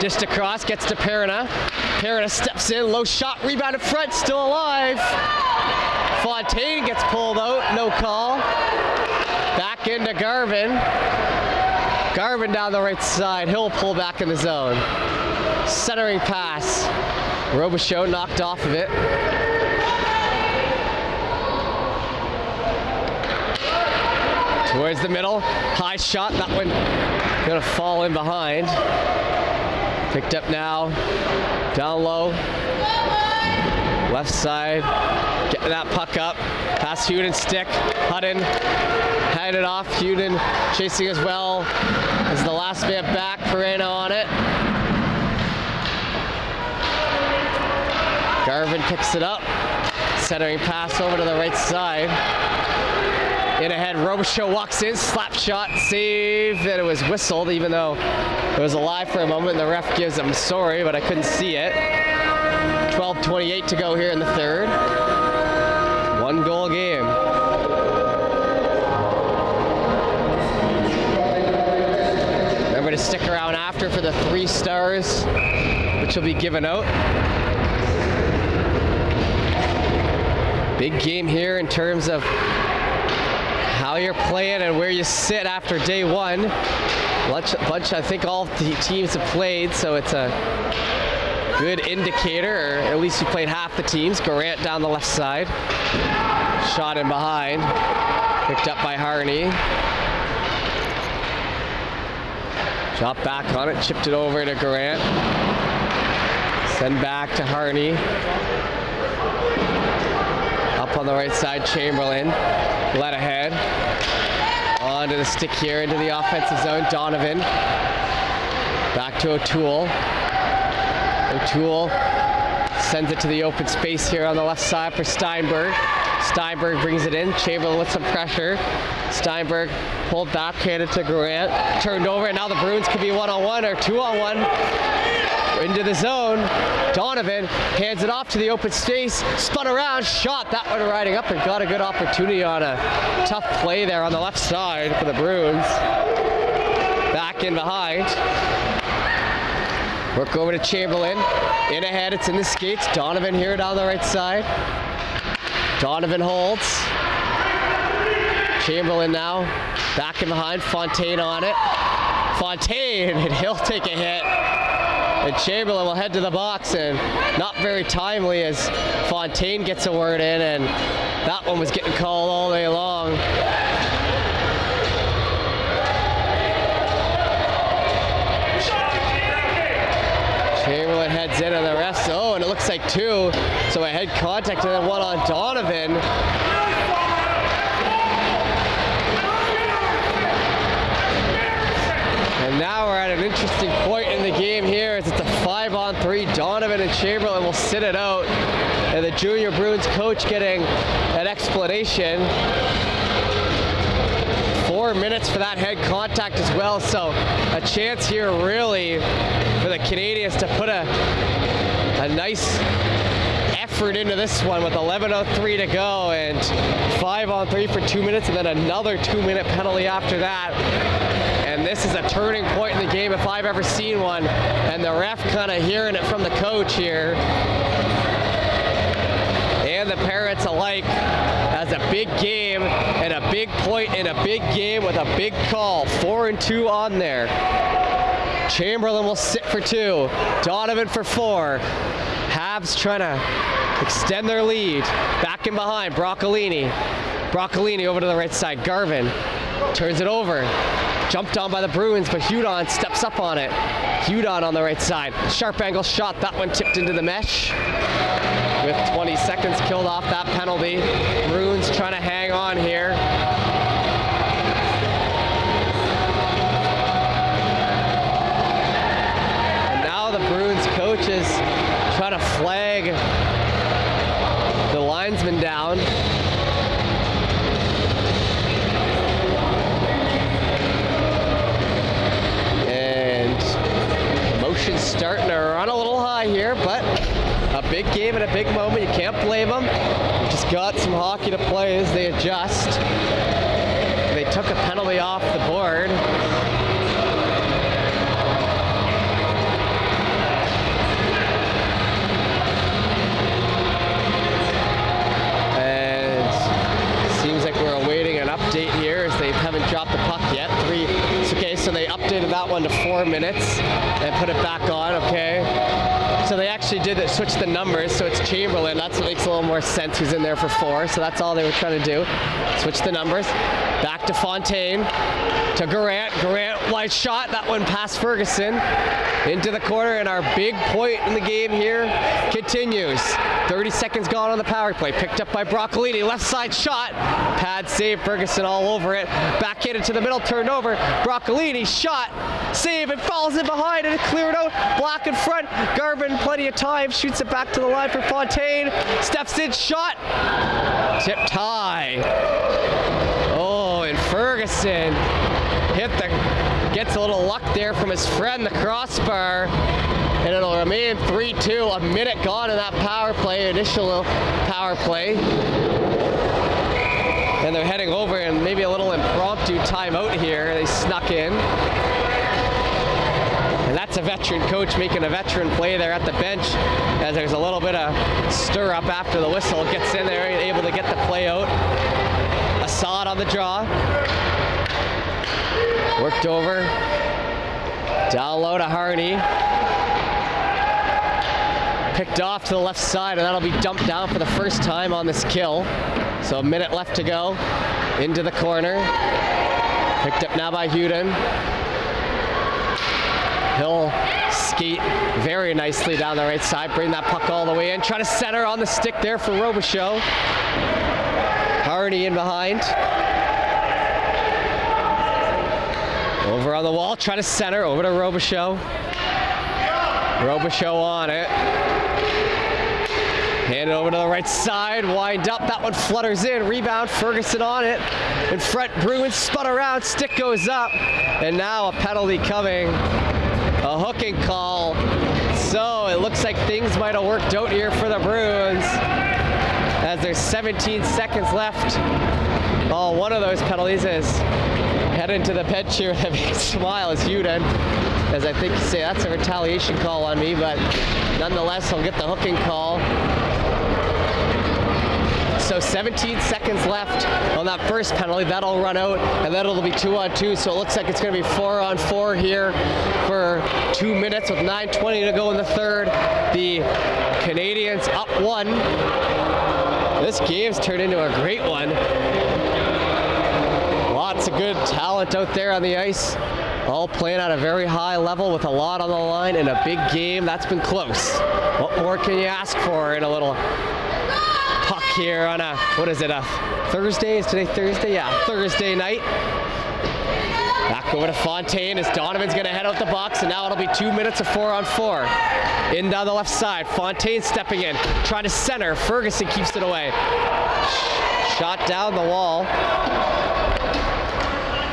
Just across, gets to Perna. Perna steps in, low shot, rebound in front, still alive. Fontaine gets pulled out, no call. Back into Garvin. Garvin down the right side, he'll pull back in the zone. Centering pass. Robichaud knocked off of it. Towards the middle, high shot, that one gonna fall in behind. Picked up now, down low. Left side, getting that puck up. Pass Hudon stick, Hudon, hand it off. Hudon chasing as well as the last man back. Perna on it. Garvin picks it up. Centering pass over to the right side. In ahead, Robichaud walks in, slap shot, save, and it was whistled even though it was alive for a moment and the ref gives him sorry, but I couldn't see it. 12.28 to go here in the third. One goal game. Remember to stick around after for the three stars, which will be given out. Big game here in terms of how you're playing and where you sit after day one. Bunch, bunch I think all the teams have played, so it's a good indicator, or at least you played half the teams. Grant down the left side. Shot in behind. Picked up by Harney. Drop back on it, chipped it over to Grant. Send back to Harney. Up on the right side, Chamberlain. Let ahead. Onto the stick here into the offensive zone, Donovan. Back to O'Toole. O'Toole sends it to the open space here on the left side for Steinberg. Steinberg brings it in. Chamberlain with some pressure. Steinberg pulled back, handed to Grant. Turned over, and now the Bruins could be one-on-one or two-on-one. Into the zone. Donovan hands it off to the open space. Spun around, shot that one riding up and got a good opportunity on a tough play there on the left side for the Bruins. Back in behind. Work over to Chamberlain. In ahead, it's in the skates. Donovan here down the right side. Donovan holds. Chamberlain now back in behind. Fontaine on it. Fontaine, and he'll take a hit. And Chamberlain will head to the box, and not very timely as Fontaine gets a word in, and that one was getting called all day long. Chamberlain heads in, on the rest. Oh, and it looks like two. So a head contact, and then one on Donovan. And now we're at an interesting point in the game here as it's a five on three. Chamberlain will sit it out. And the junior Bruins coach getting an explanation. Four minutes for that head contact as well. So a chance here really for the Canadians to put a, a nice effort into this one with 11.03 to go and five on three for two minutes and then another two minute penalty after that. And this is a turning point in the game if I've ever seen one. And the ref kind of hearing it from the coach here. And the parents alike as a big game and a big point in a big game with a big call. Four and two on there. Chamberlain will sit for two. Donovan for four. Habs trying to extend their lead. Back and behind, Broccolini. Broccolini over to the right side. Garvin turns it over. Jumped on by the Bruins, but Hudon steps up on it. Hudon on the right side. Sharp angle shot. That one tipped into the mesh. With 20 seconds killed off that penalty. Bruins trying to starting to run a little high here, but a big game and a big moment. You can't blame them. Just got some hockey to play as they adjust. They took a penalty off the board. And seems like we're awaiting an update here as they haven't dropped the puck yet. Three. So they updated that one to four minutes and put it back on. Okay. So they actually did it, switch the numbers, so it's Chamberlain. That's what makes a little more sense. Who's in there for four? So that's all they were trying to do. Switch the numbers. Back to Fontaine. To Garant. Garant wide shot. That one past Ferguson. Into the corner, and our big point in the game here continues. 30 seconds gone on the power play. Picked up by Broccolini. Left side shot. Pad save. Ferguson all over it. Backhanded to the middle. Turned over. Broccolini shot. Save. It falls in behind and it cleared out. Block in front. Garvin plenty of time. Shoots it back to the line for Fontaine. Steps in. Shot. Tipped high. Oh, and Ferguson hit the, gets a little luck there from his friend, the crossbar, and it'll remain 3-2. A minute gone in that power play, initial power play. And they're heading over and maybe a little impromptu timeout here. They snuck in. And that's a veteran coach making a veteran play there at the bench as there's a little bit of stir up after the whistle. Gets in there, able to get the play out. Assad on the draw. Worked over. Down low to Harney. Picked off to the left side, and that'll be dumped down for the first time on this kill. So a minute left to go. Into the corner. Picked up now by Hudon. He'll skate very nicely down the right side, bring that puck all the way in. Try to center on the stick there for Robichaud. Harney in behind. Over on the wall, try to center, over to Robichaud. Robichaud on it. Hand it over to the right side, wind up, that one flutters in, rebound, Ferguson on it. In front, Bruins spun around, stick goes up, and now a penalty coming. A hooking call. So it looks like things might have worked out here for the Bruins as there's 17 seconds left. Oh, one of those penalties is heading to the bench here with a big smile is Hudon. As I think you say, that's a retaliation call on me, but nonetheless, he'll get the hooking call. So 17 seconds left on that first penalty. That'll run out, and then it'll be two on two. So it looks like it's going to be four on four here for two minutes with 9:20 to go in the third. The Canadians up one. This game's turned into a great one. Lots of good talent out there on the ice. All playing at a very high level with a lot on the line in a big game. That's been close. What more can you ask for in a little here on a, what is it, a Thursday? Is today Thursday? Yeah, Thursday night. Back over to Fontaine as Donovan's going to head out the box, and now it'll be two minutes of four on four. In down the left side, Fontaine stepping in, trying to center. Ferguson keeps it away. Shot down the wall.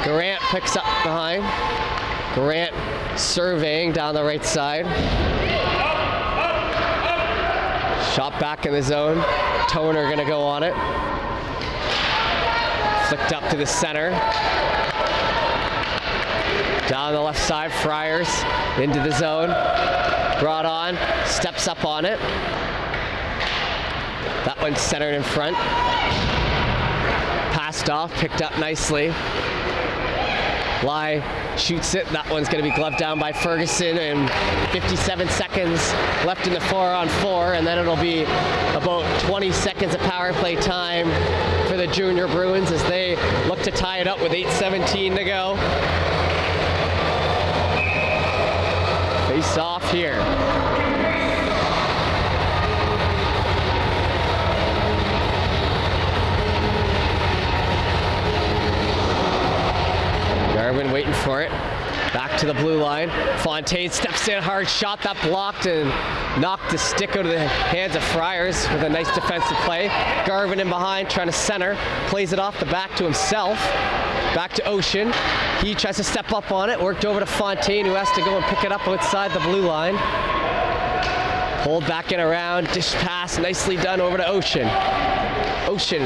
Grant picks up behind. Grant surveying down the right side. Shot back in the zone. Toner going to go on it. Flicked up to the center. Down the left side, Friars into the zone. Brought on, steps up on it. That one's centered in front. Passed off, picked up nicely. Lai shoots it. That one's going to be gloved down by Ferguson, and 57 seconds left in the four on four, and then it'll be about 20 seconds of power play time for the Junior Bruins as they look to tie it up with 8:17 to go. Face off here. Garvin waiting for it. Back to the blue line. Fontaine steps in hard, shot that blocked and knocked the stick out of the hands of Friars with a nice defensive play. Garvin in behind trying to center, plays it off the back to himself. Back to Ocean. He tries to step up on it, worked over to Fontaine who has to go and pick it up outside the blue line. Hold back and around, dish pass, nicely done over to Ocean. Ocean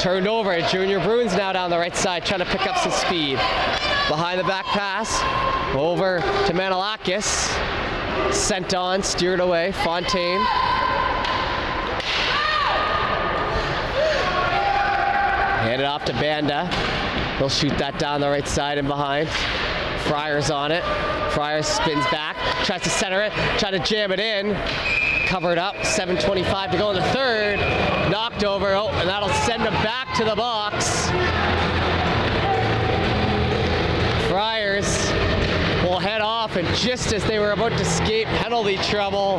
turned over. Junior Bruins now down the right side trying to pick up some speed. Behind the back pass, over to Manilakis. Sent on, steered away, Fontaine. Handed off to Banda. He'll shoot that down the right side and behind. Friars on it. Friars spins back, tries to center it, try to jam it in. Covered up, 7.25 to go in the third. Knocked over, oh, and that'll send him back to the box. Friars will head off, and just as they were about to escape penalty trouble,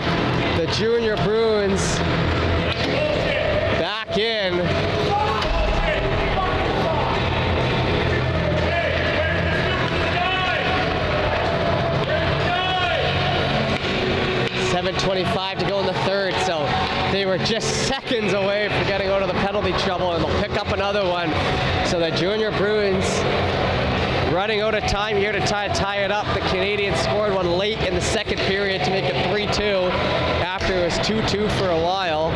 the Junior Bruins back in. Seven twenty-five to go in the third, so they were just seconds away from getting out of the penalty trouble, and they'll pick up another one. So the Junior Bruins running out of time here to tie, tie it up. The Canadians scored one late in the second period to make it 3-2 after it was 2-2 for a while.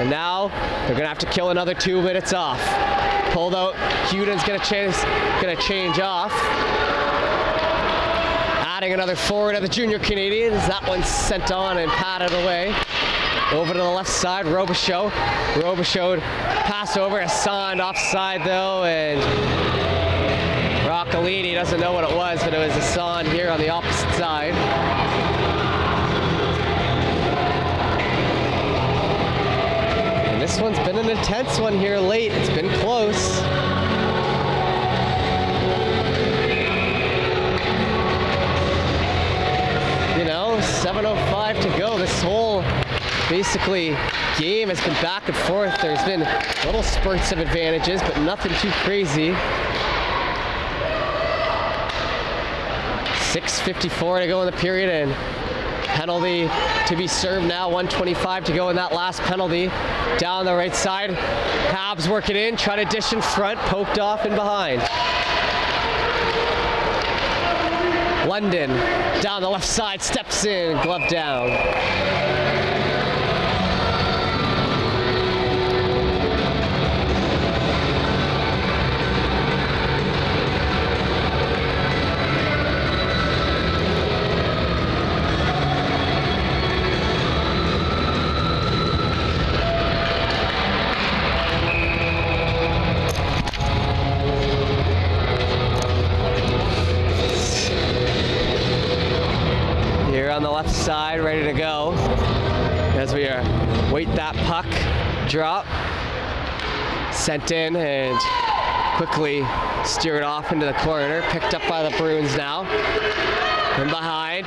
And now they're gonna have to kill another two minutes off. Pulled out, Hudon's gonna gonna change off. Another forward of the junior Canadians. That one's sent on and patted away. Over to the left side, Robichaud. Robichaud pass over, Hassan offside though, and Broccolini doesn't know what it was, but it was Hassan here on the opposite side. And this one's been an intense one here late. It's been close. You know, 7.05 to go. This whole basically game has been back and forth. There's been little spurts of advantages, but nothing too crazy. 6.54 to go in the period and penalty to be served now. 125 to go in that last penalty. Down the right side. Habs working in, try to dish in front, poked off and behind. London down the left side, steps in, glove down. On the left side, ready to go. As we are wait that puck drop. Sent in and quickly steered off into the corner. Picked up by the Bruins now. And behind,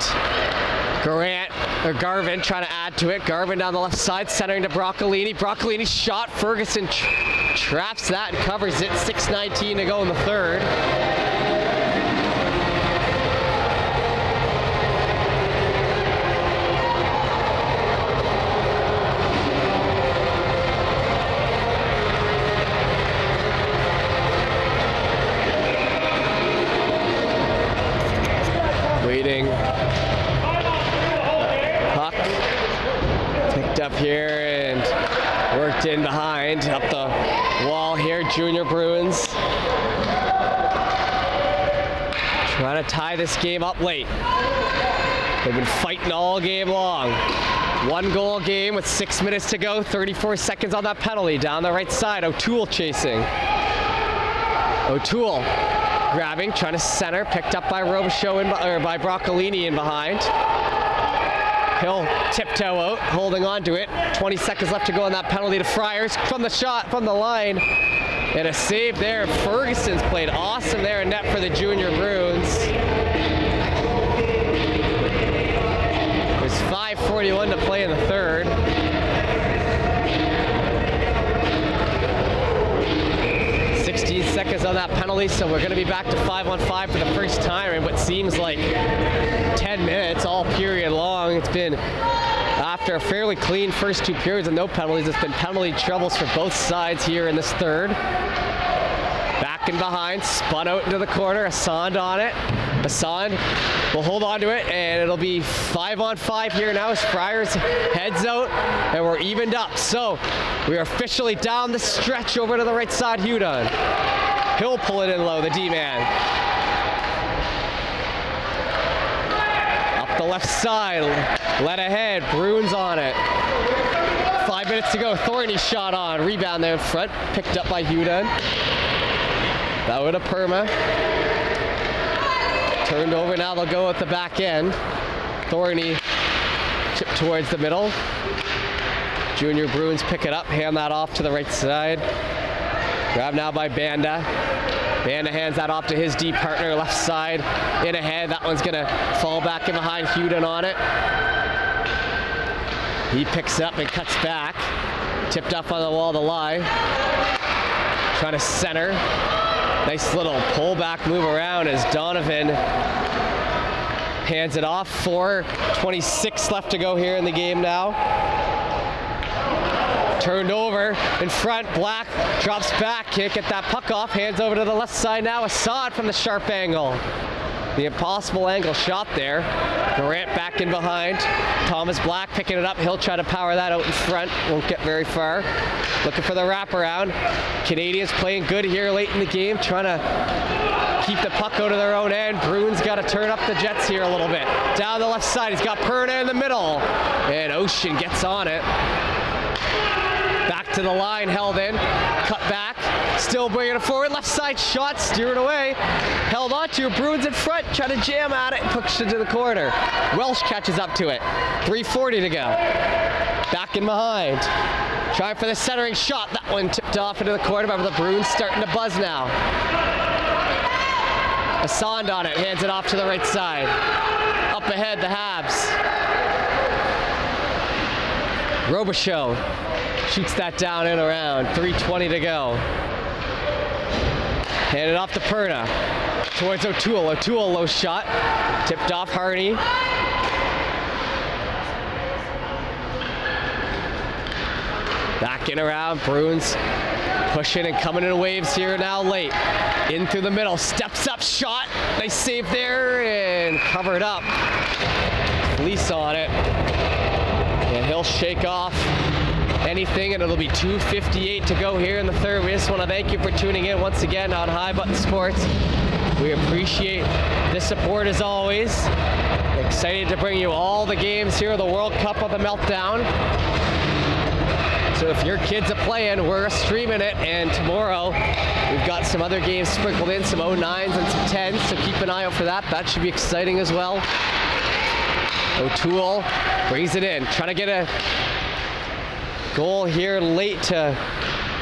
Grant or Garvin trying to add to it. Garvin down the left side, centering to Broccolini. Broccolini shot. Ferguson tr- traps that and covers it. 6:19 to go in the third. Here and worked in behind up the wall here. Junior Bruins trying to tie this game up late. They've been fighting all game long. One goal game with six minutes to go, 34 seconds on that penalty. Down the right side, O'Toole chasing. O'Toole grabbing, trying to center, picked up by Robichaud in, or by Broccolini in behind. He'll tiptoe out, holding on to it. 20 seconds left to go on that penalty to Friars from the shot, from the line. And a save there. Ferguson's played awesome there in net for the Junior Bruins. There's 5.41 to play in the third. On that penalty, so we're going to be back to 5 on 5 for the first time in what seems like 10 minutes, all period long. It's been after a fairly clean first two periods and no penalties. It's been penalty troubles for both sides here in this third. Back and behind, spun out into the corner, Assand on it. Assand will hold on to it, and it'll be five on five here now as Friars heads out, and we're evened up. So we are officially down the stretch over to the right side, Hudon. He'll pull it in low, the D-man. Up the left side, let ahead, Bruins on it. Five minutes to go, Thorny shot on, rebound there in front, picked up by Hudon. That would a perma. Turned over, now they'll go at the back end. Thorny chip towards the middle. Junior Bruins pick it up, hand that off to the right side. Grab now by Banda. Banda hands that off to his D partner, left side, in ahead. That one's gonna fall back in behind Hudon on it. He picks up and cuts back. Tipped up on the wall to lie. Trying to center. Nice little pullback move around as Donovan hands it off. 4.26 left to go here in the game now. Turned over in front. Black drops back. Can't get that puck off. Hands over to the left side now. Assad from the sharp angle. The impossible angle shot there. Durant back in behind. Thomas Black picking it up. He'll try to power that out in front. Won't get very far. Looking for the wraparound. Canadians playing good here late in the game. Trying to keep the puck out of their own end. Bruins got to turn up the Jets here a little bit. Down the left side, he's got Perna in the middle. And Ocean gets on it. To the line, held in. Cut back. Still bringing it forward. Left side shot, steered away. Held on to. Bruins in front, trying to jam at it, pushed it to the corner. Welsh catches up to it. 3.40 to go. Back in behind. Trying for the centering shot. That one tipped off into the corner, but the Bruins starting to buzz now. Assand on it, hands it off to the right side. Up ahead, the Habs. Robichaud shoots that down and around. 3.20 to go. Hand it off to Perna. Towards O'Toole. O'Toole, low shot. Tipped off Harney. Back in around. Bruins pushing and coming in waves here now late. In through the middle. Steps up shot. Nice save there and covered up. Fleece on it. And he'll shake off anything, and it'll be 2.58 to go here in the third. We just want to thank you for tuning in once again on High Button Sports. We appreciate the support as always. Excited to bring you all the games here, the World Cup of the Meltdown. So if your kids are playing, we're streaming it, and tomorrow we've got some other games sprinkled in, some 09s and some 10s, so keep an eye out for that. That should be exciting as well. O'Toole brings it in, trying to get a goal here late to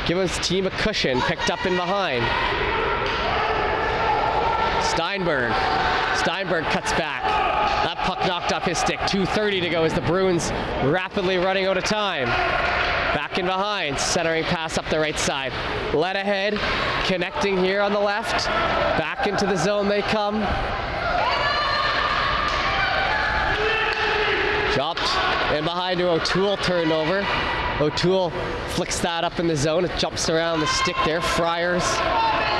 give his team a cushion, picked up in behind. Steinberg. Steinberg cuts back. That puck knocked off his stick. 2.30 to go as the Bruins rapidly running out of time. Back in behind, centering pass up the right side. Led ahead, connecting here on the left. Back into the zone they come. Dropped and behind to O'Toole turned over. O'Toole flicks that up in the zone. It jumps around the stick there. Friars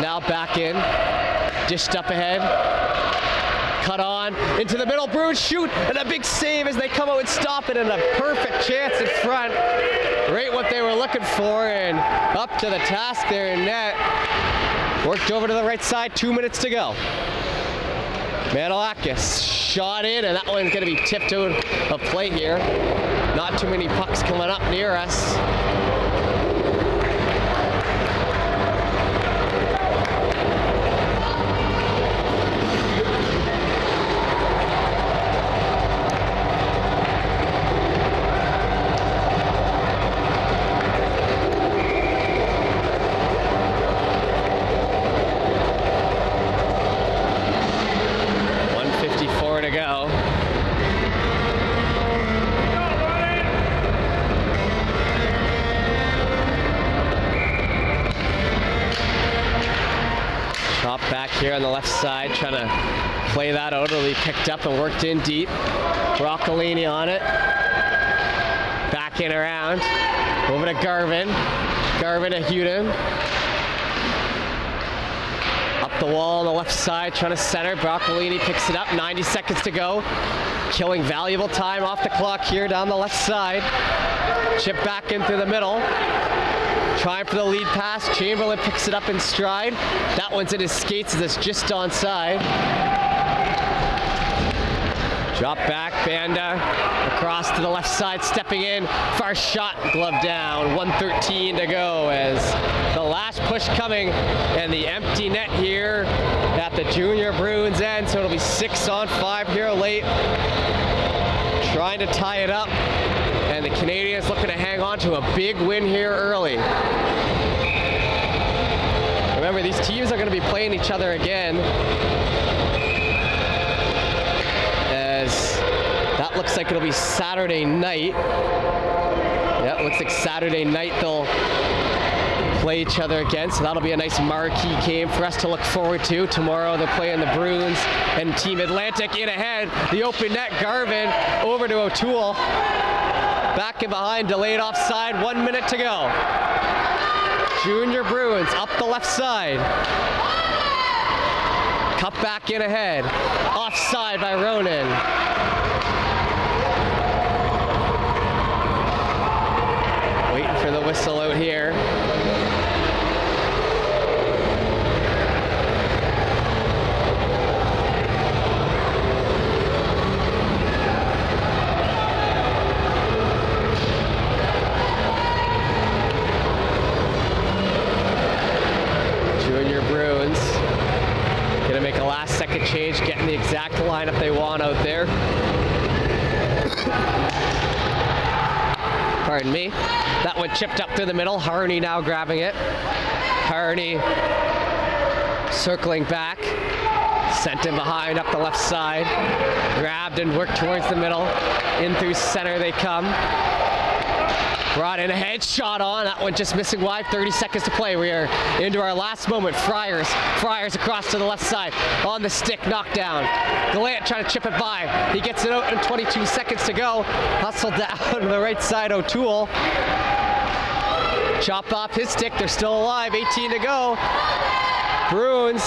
now back in. Dished up ahead. Cut on into the middle. Bruins shoot and a big save as they come out and stop it and a perfect chance in front. Right what they were looking for and up to the task there in net. Worked over to the right side. Two minutes to go. Manolakis shot in, and that one's going to be tipped out of play here. Not too many pucks coming up near us. The left side, trying to play that out. Picked up and worked in deep. Broccolini on it. Back in around. Over to Garvin. Garvin to Hudon. Up the wall on the left side, trying to center. Broccolini picks it up. 90 seconds to go. Killing valuable time off the clock here down the left side. Chip back in through the middle. Trying for the lead pass. Chamberlain picks it up in stride. That one's in his skates as it's just onside. Drop back, Banda across to the left side, stepping in. Far shot, glove down. 113 to go as the last push coming and the empty net here at the Junior Bruins end. So it'll be six on five here late. Trying to tie it up. Canadians looking to hang on to a big win here early. Remember, these teams are going to be playing each other again. As that looks like it'll be Saturday night. Yeah, looks like Saturday night they'll play each other again. So that'll be a nice marquee game for us to look forward to. Tomorrow they're playing the Bruins and Team Atlantic in ahead. The open net, Garvin over to O'Toole. Back and behind, delayed offside, one minute to go. Junior Bruins up the left side. Cut back in ahead. Offside by Ronan. Waiting for the whistle out here. Bruins. Gonna make last second change, getting the exact lineup they want out there. Pardon me. That one chipped up through the middle. Harney now grabbing it. Harney circling back. Sent him behind up the left side. Grabbed and worked towards the middle. In through center they come. Brought in a headshot on. That one just missing wide. 30 seconds to play. We are into our last moment. Friars. Friars across to the left side. On the stick. Knockdown. Gallant trying to chip it by. He gets it out in 22 seconds to go. Hustle down to the right side. O'Toole. Chopped off his stick. They're still alive. 18 to go. Bruins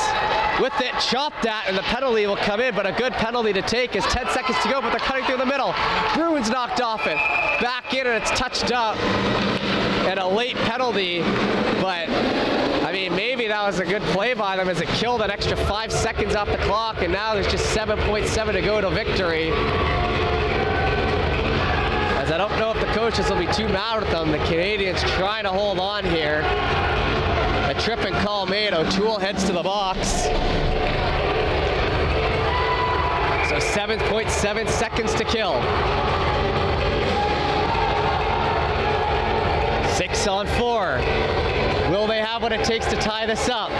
with it, chopped at, and the penalty will come in, but a good penalty to take is 10 seconds to go, but they're cutting through the middle. Bruins knocked off it. Back in, and it's touched up. And a late penalty, but I mean, maybe that was a good play by them as it killed an extra five seconds off the clock, and now there's just 7.7 to go to victory. As I don't know if the coaches will be too mad with them. The Canadians trying to hold on here. Trip and call made. O'Toole heads to the box. So 7.7 seconds to kill. Six on four. Will they have what it takes to tie this up?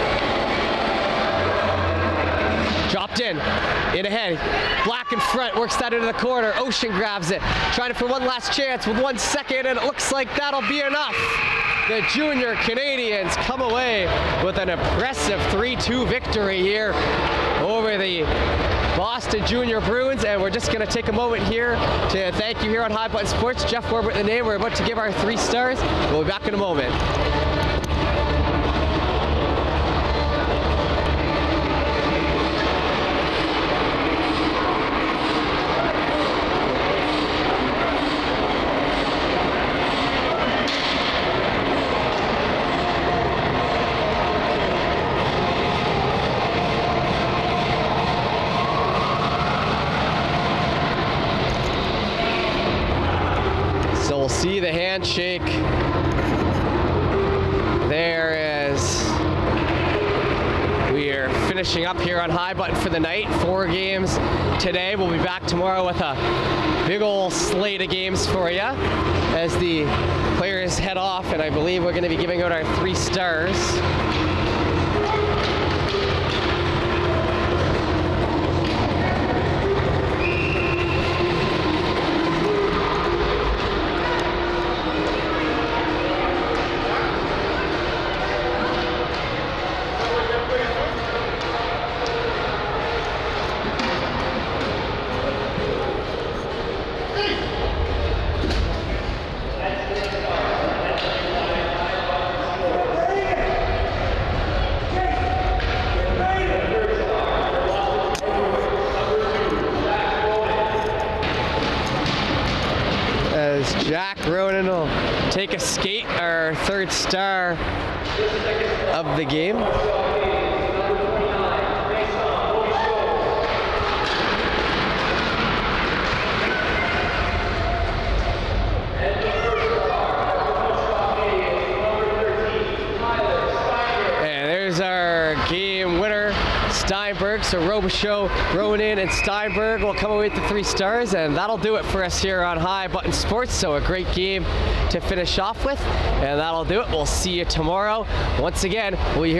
Dropped in, in ahead. Black in front, works that into the corner. Ocean grabs it, trying for one last chance with one second, and it looks like that'll be enough. The junior Canadians come away with an impressive 3-2 victory here over the Boston Junior Bruins, and we're just going to take a moment here to thank you here on High Button Sports. Jeff Corbett, the name. We're about to give our three stars. We'll be back in a moment. Up here on High Button for the night. Four games today. We'll be back tomorrow with a big old slate of games for you as the players head off, and I believe we're going to be giving out our three stars. as Jack Ronan will take a skate, our third star of the game. And there's our game winner, Steinberg. So Robichaud, Ronan, and Steinberg will come away with the three stars, and that'll do it for us here on High Button Sports. So a great game to finish off with, and that'll do it. We'll see you tomorrow. Once again, we